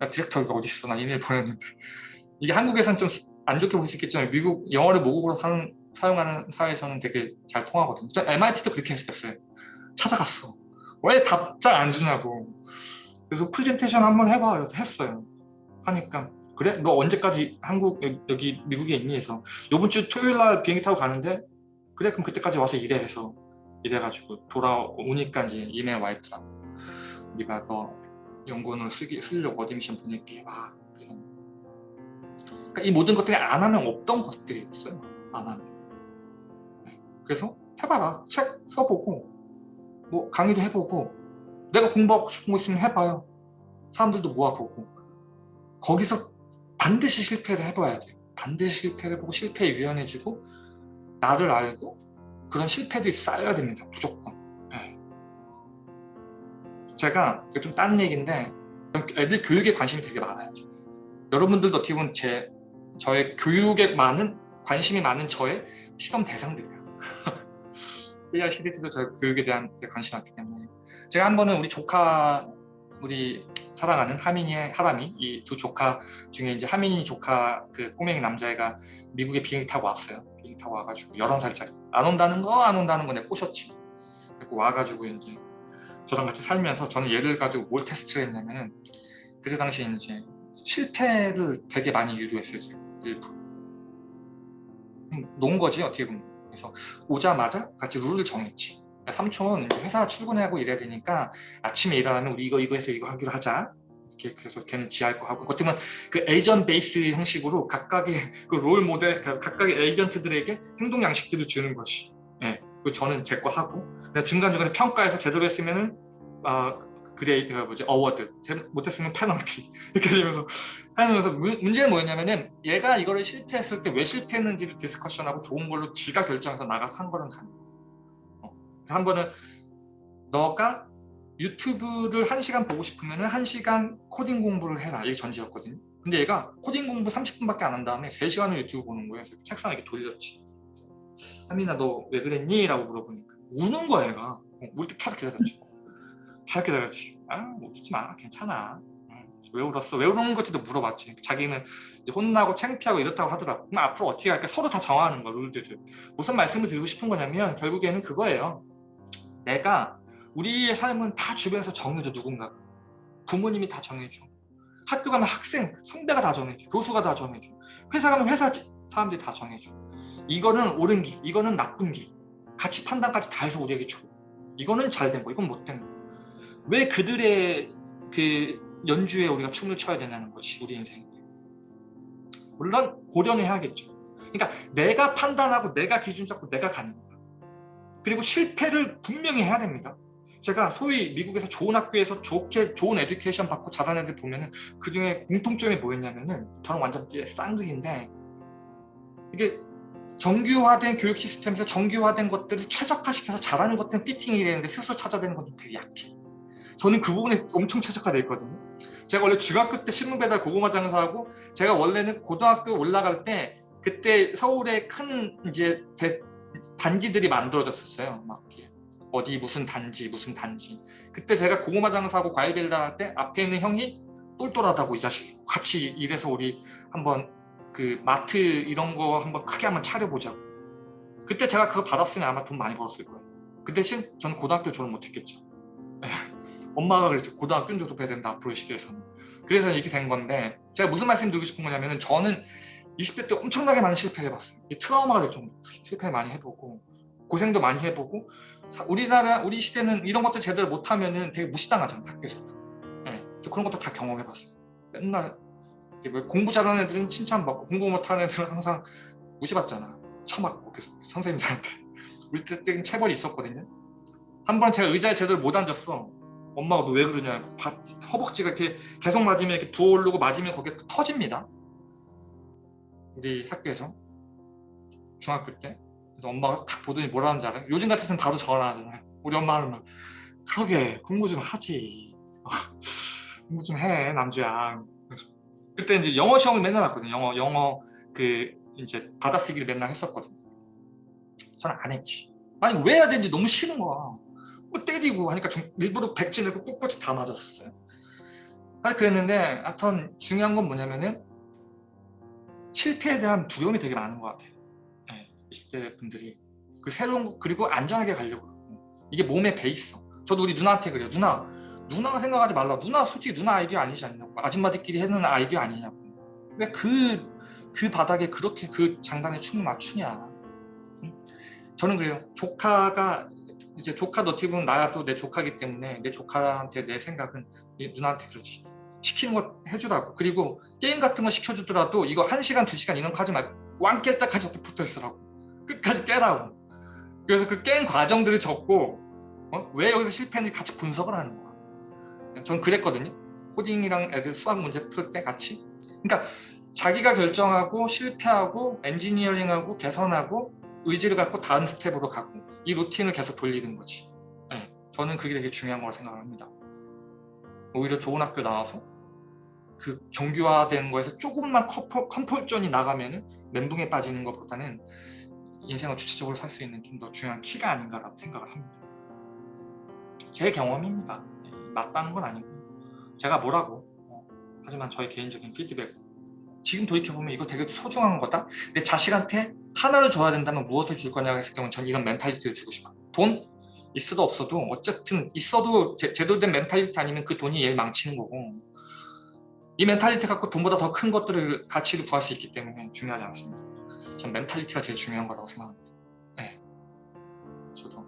야, 디렉터가 어디 있어? 나 이메일 보냈는데 이게 한국에서는 좀안 좋게 볼 수 있겠지만 미국 영어를 모국어로 사는, 사용하는 사회에서는 되게 잘 통하거든요. 저 MIT도 그렇게 했었어요. 찾아갔어. 왜 답장 안 주냐고. 그래서 프레젠테이션 한번 해봐. 그래서 했어요. 하니까 그래? 너 언제까지 한국 여기 미국에 있니? 해서 이번 주 토요일 날 비행기 타고 가는데 그래 그럼 그때까지 와서 일해 해서 이래가지고 돌아오니까 이제 이메일 와 있더라고. 우리가 너 연구원을 쓰기 쓰려고 어디미션 보낼게. 와. 그래서 그러니까 이 모든 것들이 안 하면 없던 것들이 있어요. 안 하면. 네. 그래서 해봐라. 책 써보고 뭐 강의도 해보고 내가 공부하고 싶은 거 있으면 해봐요. 사람들도 모아보고 거기서 반드시 실패를 해봐야 돼요. 반드시 실패를 해보고 실패에 유연해지고 나를 알고 그런 실패들이 쌓여야 됩니다. 무조건. 네. 제가 좀 딴 얘기인데 애들 교육에 관심이 되게 많아요. 여러분들도 어떻게 보면 제 저의 교육에 많은 관심이 많은 저의 시험 대상들이에요. AI 시리즈도 저 교육에 대한 관심이 많기 때문에 제가 한 번은 우리 조카 우리 사랑하는 하민이의 하람이 이 두 조카 중에 이제 하민이 조카 그 꼬맹이 남자애가 미국에 비행기 타고 왔어요. 비행기 타고 와가지고 11살짜리 안 온다는 거 안 온다는 거 내가 꼬셨지. 그리고 와가지고 이제 저랑 같이 살면서 저는 얘를 가지고 뭘 테스트를 했냐면은 그때 당시에 이제 실패를 되게 많이 유도했어요. 제가 일부러. 음, 놓은 거지 어떻게 보면. 그래서 오자마자 같이 룰을 정했지. 삼촌 회사 출근하고 이래야 되니까 아침에 일어나면 우리 이거 이거 해서 이거 하기로 하자. 이렇게 그래서 걔는 지할 거 하고. 어떻게 그 agent base 형식으로 각각의 그 롤 모델 그 각각의 에이전트들에게 행동 양식들을 주는 것이. 예. 그리고 저는 제 거 하고. 중간 중간에 평가해서 제대로 했으면은 아 grade 뭐지? award. 못했으면 페널티. 이렇게 되면서 하면서 문- 문제는 뭐였냐면은 얘가 이거를 실패했을 때 왜 실패했는지를 discussion하고 좋은 걸로 지가 결정해서 나가서 한 거는 가능. 어. 한 번은 너가 유튜브를 한 시간 보고 싶으면은 한 시간 코딩 공부를 해라 이게 전제였거든요. 근데 얘가 코딩 공부 30분밖에 안 한 다음에 3시간을 유튜브 보는 거예요. 그래서 책상에 이렇게 돌렸지. 하민아 너 왜 그랬니? 라고 물어보니까 우는 거야 얘가. 어, 울때 계속 기다렸지. 계속 기다렸지. 아 울지 마 괜찮아. 응. 왜 울었어? 왜 우는 건지도 물어봤지. 자기는 혼나고 창피하고 이렇다고 하더라고. 그럼 앞으로 어떻게 할까? 서로 다 정하는 거야 룰들을. 무슨 말씀을 드리고 싶은 거냐면 결국에는 그거예요. 내가 우리의 삶은 다 주변에서 정해줘 누군가. 부모님이 다 정해줘. 학교 가면 학생, 선배가 다 정해줘. 교수가 다 정해줘. 회사 가면 회사 지- 사람들이 다 정해줘. 이거는 옳은 길, 이거는 나쁜 길. 가치 판단까지 다 해서 우리에게 줘. 이거는 잘 된 거, 이건 못 된 거. 왜 그들의 그 연주에 우리가 춤을 춰야 되냐는 거지 우리 인생. 물론 고려는 해야겠죠. 그러니까 내가 판단하고 내가 기준 잡고 내가 가는 거야. 그리고 실패를 분명히 해야 됩니다. 제가 소위 미국에서 좋은 학교에서 좋게 좋은 에듀케이션 받고 자란 애들 보면은 그 중에 공통점이 뭐였냐면은 저는 완전 쌍극인데 이게 정규화된 교육 시스템에서 정규화된 것들을 최적화시켜서 잘하는 것들은 피팅이 되는데 스스로 찾아내는 건 좀 되게 약해. 저는 그 부분에 엄청 최적화되어 있거든요. 제가 원래 중학교 때 신문 배달 고구마 장사하고 제가 원래는 고등학교 올라갈 때 그때 서울에 큰 이제 대- 단지들이 만들어졌었어요. 막 어디 무슨 단지 무슨 단지. 그때 제가 고구마 장사하고 과일 배달 할 때 앞에 있는 형이 똘똘하다고 이 자식 같이 일해서 우리 한번 그 마트 이런 거 한번 크게 한번 차려보자고. 그때 제가 그거 받았으면 아마 돈 많이 벌었을 거예요. 그 대신 저는 고등학교 졸업 못했겠죠. 엄마가 그랬죠. 고등학교는 졸업해야 된다 앞으로의 시대에서는. 그래서 이렇게 된 건데 제가 무슨 말씀 드리고 싶은 거냐면 은 저는 20대 때 엄청나게 많은 실패를 해봤어요. 이 트라우마가 될 정도 실패 많이 해보고 고생도 많이 해보고 사- 우리나라 우리 시대는 이런 것도 제대로 못하면은 되게 무시당하잖아요 학교에서도. 예, 저 그런 것도 다 경험해봤어요. 맨날 공부 잘하는 애들은 칭찬받고 공부 못하는 애들은 항상 무시받잖아. 처맞고 계속 선생님들한테. 우리 때 때는 체벌이 있었거든요. 한 번 제가 의자에 제대로 못 앉았어. 엄마가 너 왜 그러냐. 밥, 허벅지가 이렇게 계속 맞으면 이렇게 부어오르고 맞으면 거기에 터집니다. 우리 학교에서 중학교 때 엄마가 딱 보더니 뭐라는 줄 알아요? 요즘 같았으면 바로 전화하잖아요. 우리 엄마는 막 그러게 공부 좀 하지. 공부 좀 해 남주야. 그래서 그때 이제 영어 시험을 맨날 봤거든요. 영어 영어 그 이제 받아쓰기를 맨날 했었거든요. 저는 안 했지. 아니 왜 해야 되는지 너무 싫은 거야. 뭐 때리고 하니까 좀 일부러 백진을 꿋꿋이 다 맞았었어요. 아니 그랬는데 하여튼 중요한 건 뭐냐면은 실패에 대한 두려움이 되게 많은 것 같아요. 네, 20대 분들이 그 새로운 거 그리고 안전하게 가려고 그러고 이게 몸에 배 있어. 저도 우리 누나한테 그래요. 누나 누나가 생각하지 말라. 누나 솔직히 누나 아이디어 아니지 않냐고. 아줌마들끼리 해는 아이디어 아니냐고. 왜 그 그 바닥에 그렇게 그 장단에 춤을 맞추냐. 응? 저는 그래요. 조카가 이제 조카 너티 보면 나도 내 조카기 때문에 내 조카한테 내 생각은 이 누나한테 그렇지. 시키는 거 해주라고. 그리고 게임 같은 거 시켜주더라도 이거 한 시간 두 시간 이런 거 하지 말고 왕 깰 때까지 옆에 붙어 있으라고. 끝까지 깨라고. 그래서 그 깬 과정들을 적고 어? 왜 여기서 실패했는지 같이 분석을 하는 거야. 전 그랬거든요. 코딩이랑 애들 수학 문제 풀 때 같이. 그러니까 자기가 결정하고 실패하고 엔지니어링하고 개선하고 의지를 갖고 다음 스텝으로 가고 이 루틴을 계속 돌리는 거지. 네, 저는 그게 되게 중요한 거라고 생각합니다. 오히려 좋은 학교 나와서 그 정규화된 거에서 조금만 comfort, comfort zone이 나가면은 멘붕에 빠지는 것보다는 인생을 주체적으로 살 수 있는 좀 더 중요한 키가 아닌가라고 생각을 합니다. 제 경험입니다. 네, 맞다는 건 아니고. 제가 뭐라고? 어, 하지만 저의 개인적인 피드백. 지금 돌이켜보면 이거 되게 소중한 거다. 내 자식한테 하나를 줘야 된다면 무엇을 줄 거냐 했을 경우는 전 이런 mentality를 주고 싶어요. 돈 있어도 없어도 어쨌든 있어도 제, 제대로 된 mentality 아니면 그 돈이 얘를 망치는 거고 이 mentality 갖고 돈보다 더 큰 것들을 가치를 구할 수 있기 때문에 중요하지 않습니다 전 mentality가 제일 중요한 거라고 생각합니다 네. 저도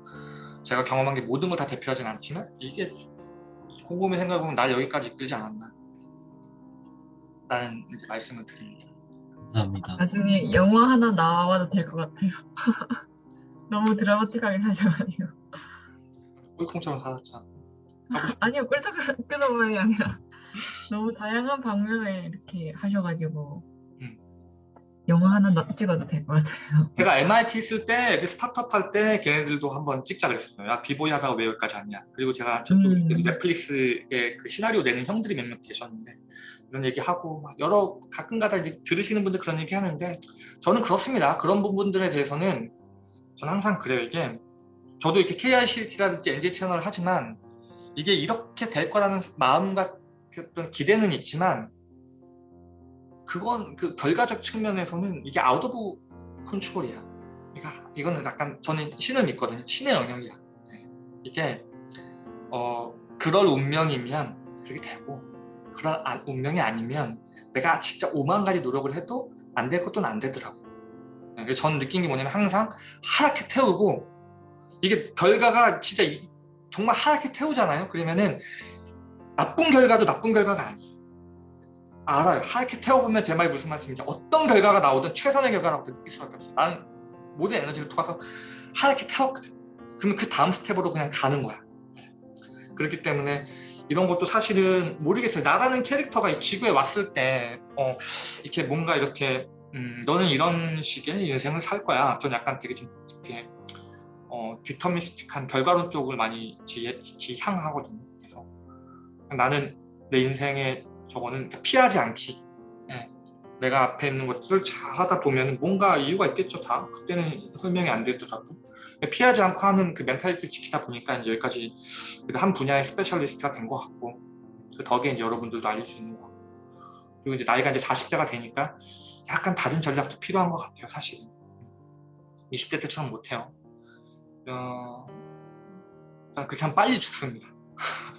제가 경험한 게 모든 걸 다 대표하진 않지만 이게 곰곰이 생각해보면 날 여기까지 이끌지 않았나 라는 이제 말씀을 드립니다. 감사합니다. 나중에 영화 하나 나와도 될 것 같아요. 너무 드라마틱하게 사셔가지고. 꿀콩처럼 살았잖아. 아니요, 꿀떡꿀떡만이 아니라 너무 다양한 방면에 이렇게 하셔가지고 음. 영화 하나 나- 찍어도 될 것 같아요. 제가 MIT 있을 때그 스타트업 할 때 걔네들도 한번 찍자 그랬어요. 야 비보이 하다가 왜 여기까지 왔냐. 그리고 제가 저쪽 음. 넷플릭스에 그 시나리오 내는 형들이 몇 명 계셨는데 이런 얘기하고 막 여러 가끔가다 이제 들으시는 분들 그런 얘기 하는데 저는 그렇습니다. 그런 부분들에 대해서는 저는 항상 그래요. 이게 저도 이렇게 KICT라든지 NJ 채널을 하지만 이게 이렇게 될 거라는 마음과 그 어떤 기대는 있지만 그건 그 결과적 측면에서는 이게 out of control이야. 그러니까 이거는 약간 저는 신을 믿거든요. 신의 영역이야. 네. 이게 어 그럴 운명이면 그렇게 되고 그런 아- 운명이 아니면 내가 진짜 오만 가지 노력을 해도 안 될 것도 안 되더라고. 네, 저는 느낀 게 뭐냐면 항상 하얗게 태우고 이게 결과가 진짜 이- 정말 하얗게 태우잖아요. 그러면은 나쁜 결과도 나쁜 결과가 아니에요. 알아요. 하얗게 태워보면 제 말이 무슨 말씀인지 어떤 결과가 나오든 최선의 결과라고 느낄 수밖에 없어요. 나는 모든 에너지를 통해서 하얗게 태웠거든. 그러면 그 다음 스텝으로 그냥 가는 거야. 네. 그렇기 때문에 이런 것도 사실은 모르겠어요. 나라는 캐릭터가 이 지구에 왔을 때 어, 이렇게 뭔가 이렇게 음, 너는 이런 식의 인생을 살 거야. 전 약간 되게 좀 이렇게 어, deterministic한 결과론 쪽을 많이 지, 지향하거든요. 나는 내 인생의 저거는 피하지 않기. 예. 내가 앞에 있는 것들을 잘 하다 보면 뭔가 이유가 있겠죠. 다 그때는 설명이 안 되더라도 피하지 않고 하는 그 mentality를 지키다 보니까 이제 여기까지 한 분야의 스페셜리스트가 된 것 같고 그 덕에 이제 여러분들도 알릴 수 있는 것 같고 그리고 이제 나이가 이제 40대가 되니까 약간 다른 전략도 필요한 것 같아요. 사실은 20대 때처럼 못해요. 어, 일단 그렇게 하면 빨리 죽습니다.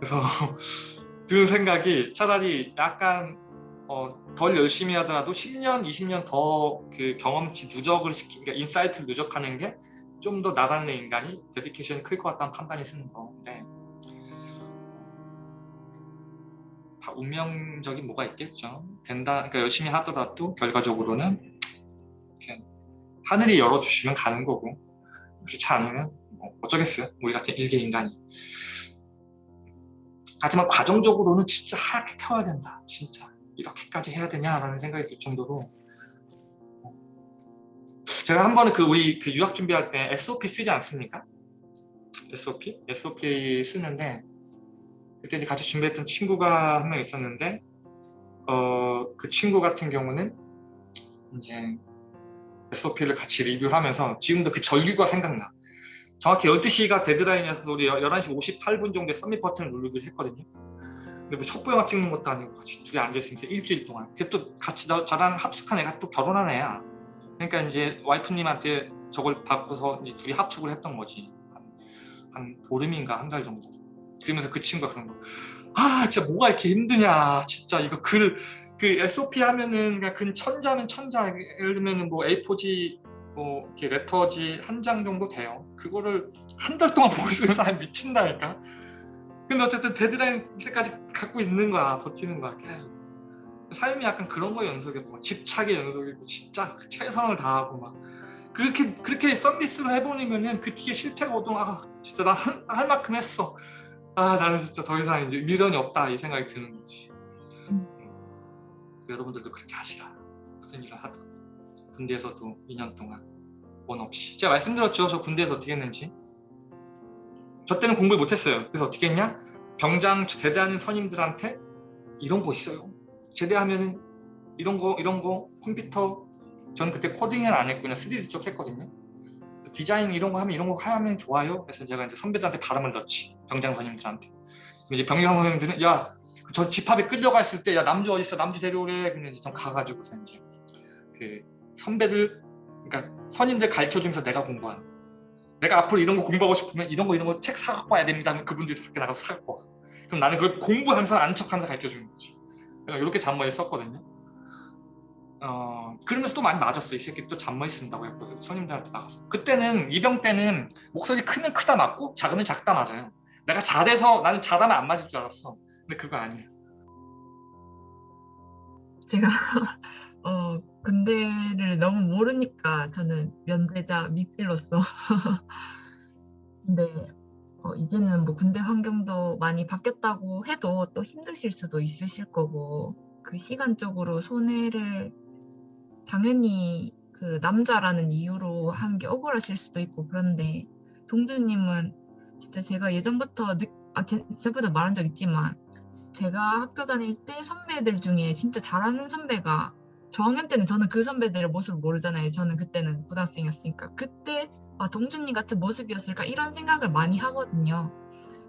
그래서 드는 생각이 차라리 약간 어, 덜 열심히 하더라도 10년, 20년 더 그 경험치 누적을 시키, 그러니까 insight를 누적하는 게 좀 더 나다는 인간이 데디케이션이 클 것 같다는 판단이 쓰는 건데 다 운명적인 뭐가 있겠죠. 된다, 그러니까 열심히 하더라도 결과적으로는 이렇게 하늘이 열어주시면 가는 거고 그렇지 않으면 뭐 어쩌겠어요. 우리 같은 일개 인간이. 하지만 과정적으로는 진짜 하얗게 태워야 된다. 진짜 이렇게까지 해야 되냐라는 생각이 들 정도로 제가 한 번은 그 우리 그 유학 준비할 때 SOP 쓰지 않습니까? SOP? SOP 쓰는데 그때 같이 준비했던 친구가 한 명 있었는데 어 그 친구 같은 경우는 이제 SOP를 같이 리뷰를 하면서 지금도 그 절규가 생각나. 정확히 12시가 데드라인이어서 우리 11시 58분 정도에 서밋 버튼을 누르기로 했거든요. 근데 뭐 첩보 영화 찍는 것도 아니고 같이 둘이 앉아있으면서 일주일 동안. 그게 또 같이 나, 저랑 합숙한 애가 또 결혼한 애야. 그러니까 이제 와이프님한테 저걸 받고서 이제 둘이 합숙을 했던 거지. 한, 한 보름인가 한 달 정도. 그러면서 그 친구가 그런 거. 아 진짜 뭐가 이렇게 힘드냐. 진짜 이거 글, 그 SOP 하면은 그냥 근 천자면 천자. 예를 들면은 뭐 A4지 뭐 이렇게 레터지 한 장 정도 돼요. 그거를 한 달 동안 보고 있으면 사람 미친다니까. 근데 어쨌든 데드라인 때까지 갖고 있는 거야, 버티는 거야 계속. 삶이 약간 그런 거의 연속이었던 거야. 집착의 연속이고 진짜 그 최선을 다하고 막 그렇게 그렇게 서비스로 해버리면은 그 뒤에 실패가 오도 아 진짜 나 할 만큼 했어. 아 나는 진짜 더 이상 이제 미련이 없다 이 생각이 드는 거지. 여러분들도 그렇게 하시라. 무슨 일을 하든. 군대에서도 2년 동안 원 없이. 제가 말씀드렸죠. 저 군대에서 어떻게 했는지. 저 때는 공부를 못했어요. 그래서 어떻게 했냐? 병장 제대하는 선임들한테 이런 거 있어요. 제대하면은 이런 거 이런 거 컴퓨터. 저는 그때 코딩은 안 했고 그냥 3D 쪽 했거든요. 디자인 이런 거 하면 이런 거 하면 좋아요. 그래서 제가 이제 선배들한테 바람을 넣지. 병장 선임들한테. 이제 병장 선임들은 야 저 집합에 끌려가 있을 때 야 남주 어디 있어? 남주 데려오래. 그러면 이제 좀 가가지고서 이제 그 선배들 그러니까 선임들 가르쳐 주면서 내가 공부하는. 내가 앞으로 이런 거 공부하고 싶으면 이런 거 이런 거 책 사갖고 와야 됩니다 하면 그분들이 밖에 나가서 사갖고 와 그럼 나는 그걸 공부하면서 아는 척하면서 가르쳐 주는 거지. 내가 이렇게 잔머리를 썼거든요. 어 그러면서 또 많이 맞았어. 이 새끼 또 잔머리 쓴다고 했거든 손님들한테 나가서. 그때는 이병 때는 목소리 크면 크다 맞고 작으면 작다 맞아요. 내가 잘해서 나는 잘하면 안 맞을 줄 알았어. 근데 그거 아니에요 제가 어 군대를 너무 모르니까 저는 면대자 미필로서. 근데 어, 이제는 뭐 군대 환경도 많이 바뀌었다고 해도 또 힘드실 수도 있으실 거고 그 시간적으로 손해를 당연히 그 남자라는 이유로 하는 게 억울하실 수도 있고 그런데 동주님은 진짜 제가 예전부터 느, 아 제, 제보다 말한 적 있지만 제가 학교 다닐 때 선배들 중에 진짜 잘하는 선배가 저학년 때는 저는 그 선배들의 모습을 모르잖아요. 저는 그때는 고등학생이었으니까 그때 아 동준님 같은 모습이었을까 이런 생각을 많이 하거든요.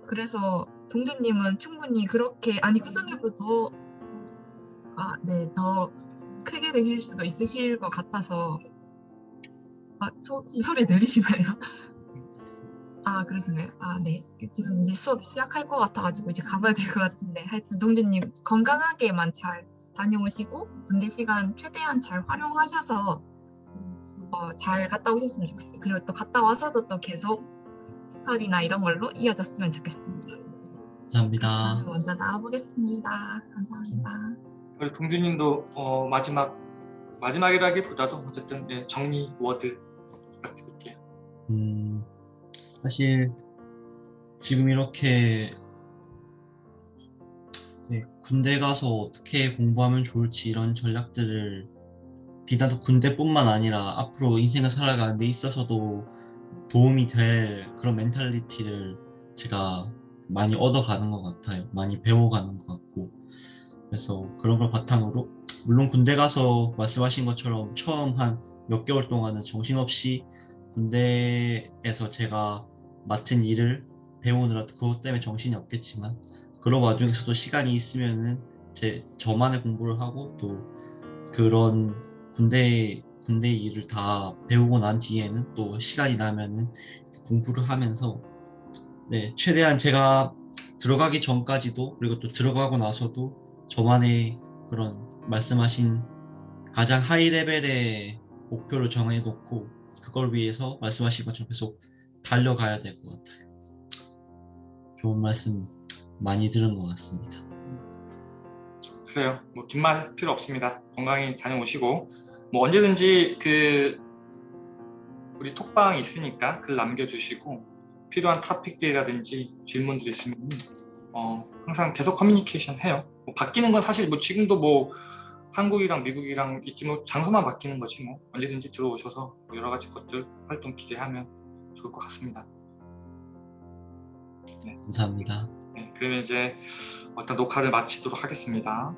그래서 동준님은 충분히 그렇게 아니 그 선배보다 더아네더 크게 되실 수도 있으실 것 같아서 아 소, 소리 들리시나요? 아 그러신가요? 아네 지금 이제 수업 시작할 것 같아가지고 이제 가봐야 될 것 같은데 하여튼 동준님 건강하게만 잘 다녀오시고 군대 시간 최대한 잘 활용하셔서 어, 잘 갔다 오셨으면 좋겠어요. 그리고 또 갔다 와서도 또 계속 스터디나 이런 걸로 이어졌으면 좋겠습니다. 감사합니다. 먼저 나와보겠습니다. 감사합니다. 우리 동준님도 어, 마지막 마지막이라기보다도 어쨌든 예, 정리 word 부탁드릴게요 음, 사실 지금 이렇게 네, 군대 가서 어떻게 공부하면 좋을지 이런 전략들을 비단 군대뿐만 아니라 앞으로 인생을 살아가는 데 있어서도 도움이 될 그런 mentality를 제가 많이 얻어가는 것 같아요. 많이 배워가는 것 같고 그래서 그런 걸 바탕으로 물론 군대 가서 말씀하신 것처럼 처음 한 몇 개월 동안은 정신없이 군대에서 제가 맡은 일을 배우느라 그것 때문에 정신이 없겠지만 그런 와중에서도 시간이 있으면은 제 저만의 공부를 하고 또 그런 군대 군대 일을 다 배우고 난 뒤에는 또 시간이 나면은 공부를 하면서 네 최대한 제가 들어가기 전까지도 그리고 또 들어가고 나서도 저만의 그런 말씀하신 가장 high level의 목표를 정해놓고 그걸 위해서 말씀하신 것처럼 계속 달려가야 될 것 같아요. 좋은 말씀 많이 들은 것 같습니다. 그래요. 뭐 긴말 필요 없습니다. 건강히 다녀오시고. 뭐 언제든지 그 우리 톡방 있으니까 글 남겨주시고 필요한 토픽들이라든지 질문들 있으면 어, 항상 계속 커뮤니케이션 해요. 뭐 바뀌는 건 사실 뭐 지금도 뭐 한국이랑 미국이랑 있지 뭐 장소만 바뀌는 거지 뭐. 언제든지 들어오셔서 뭐 여러 가지 것들 활동 기대하면 좋을 것 같습니다. 감사합니다. 네, 그러면 이제 일단 녹화를 마치도록 하겠습니다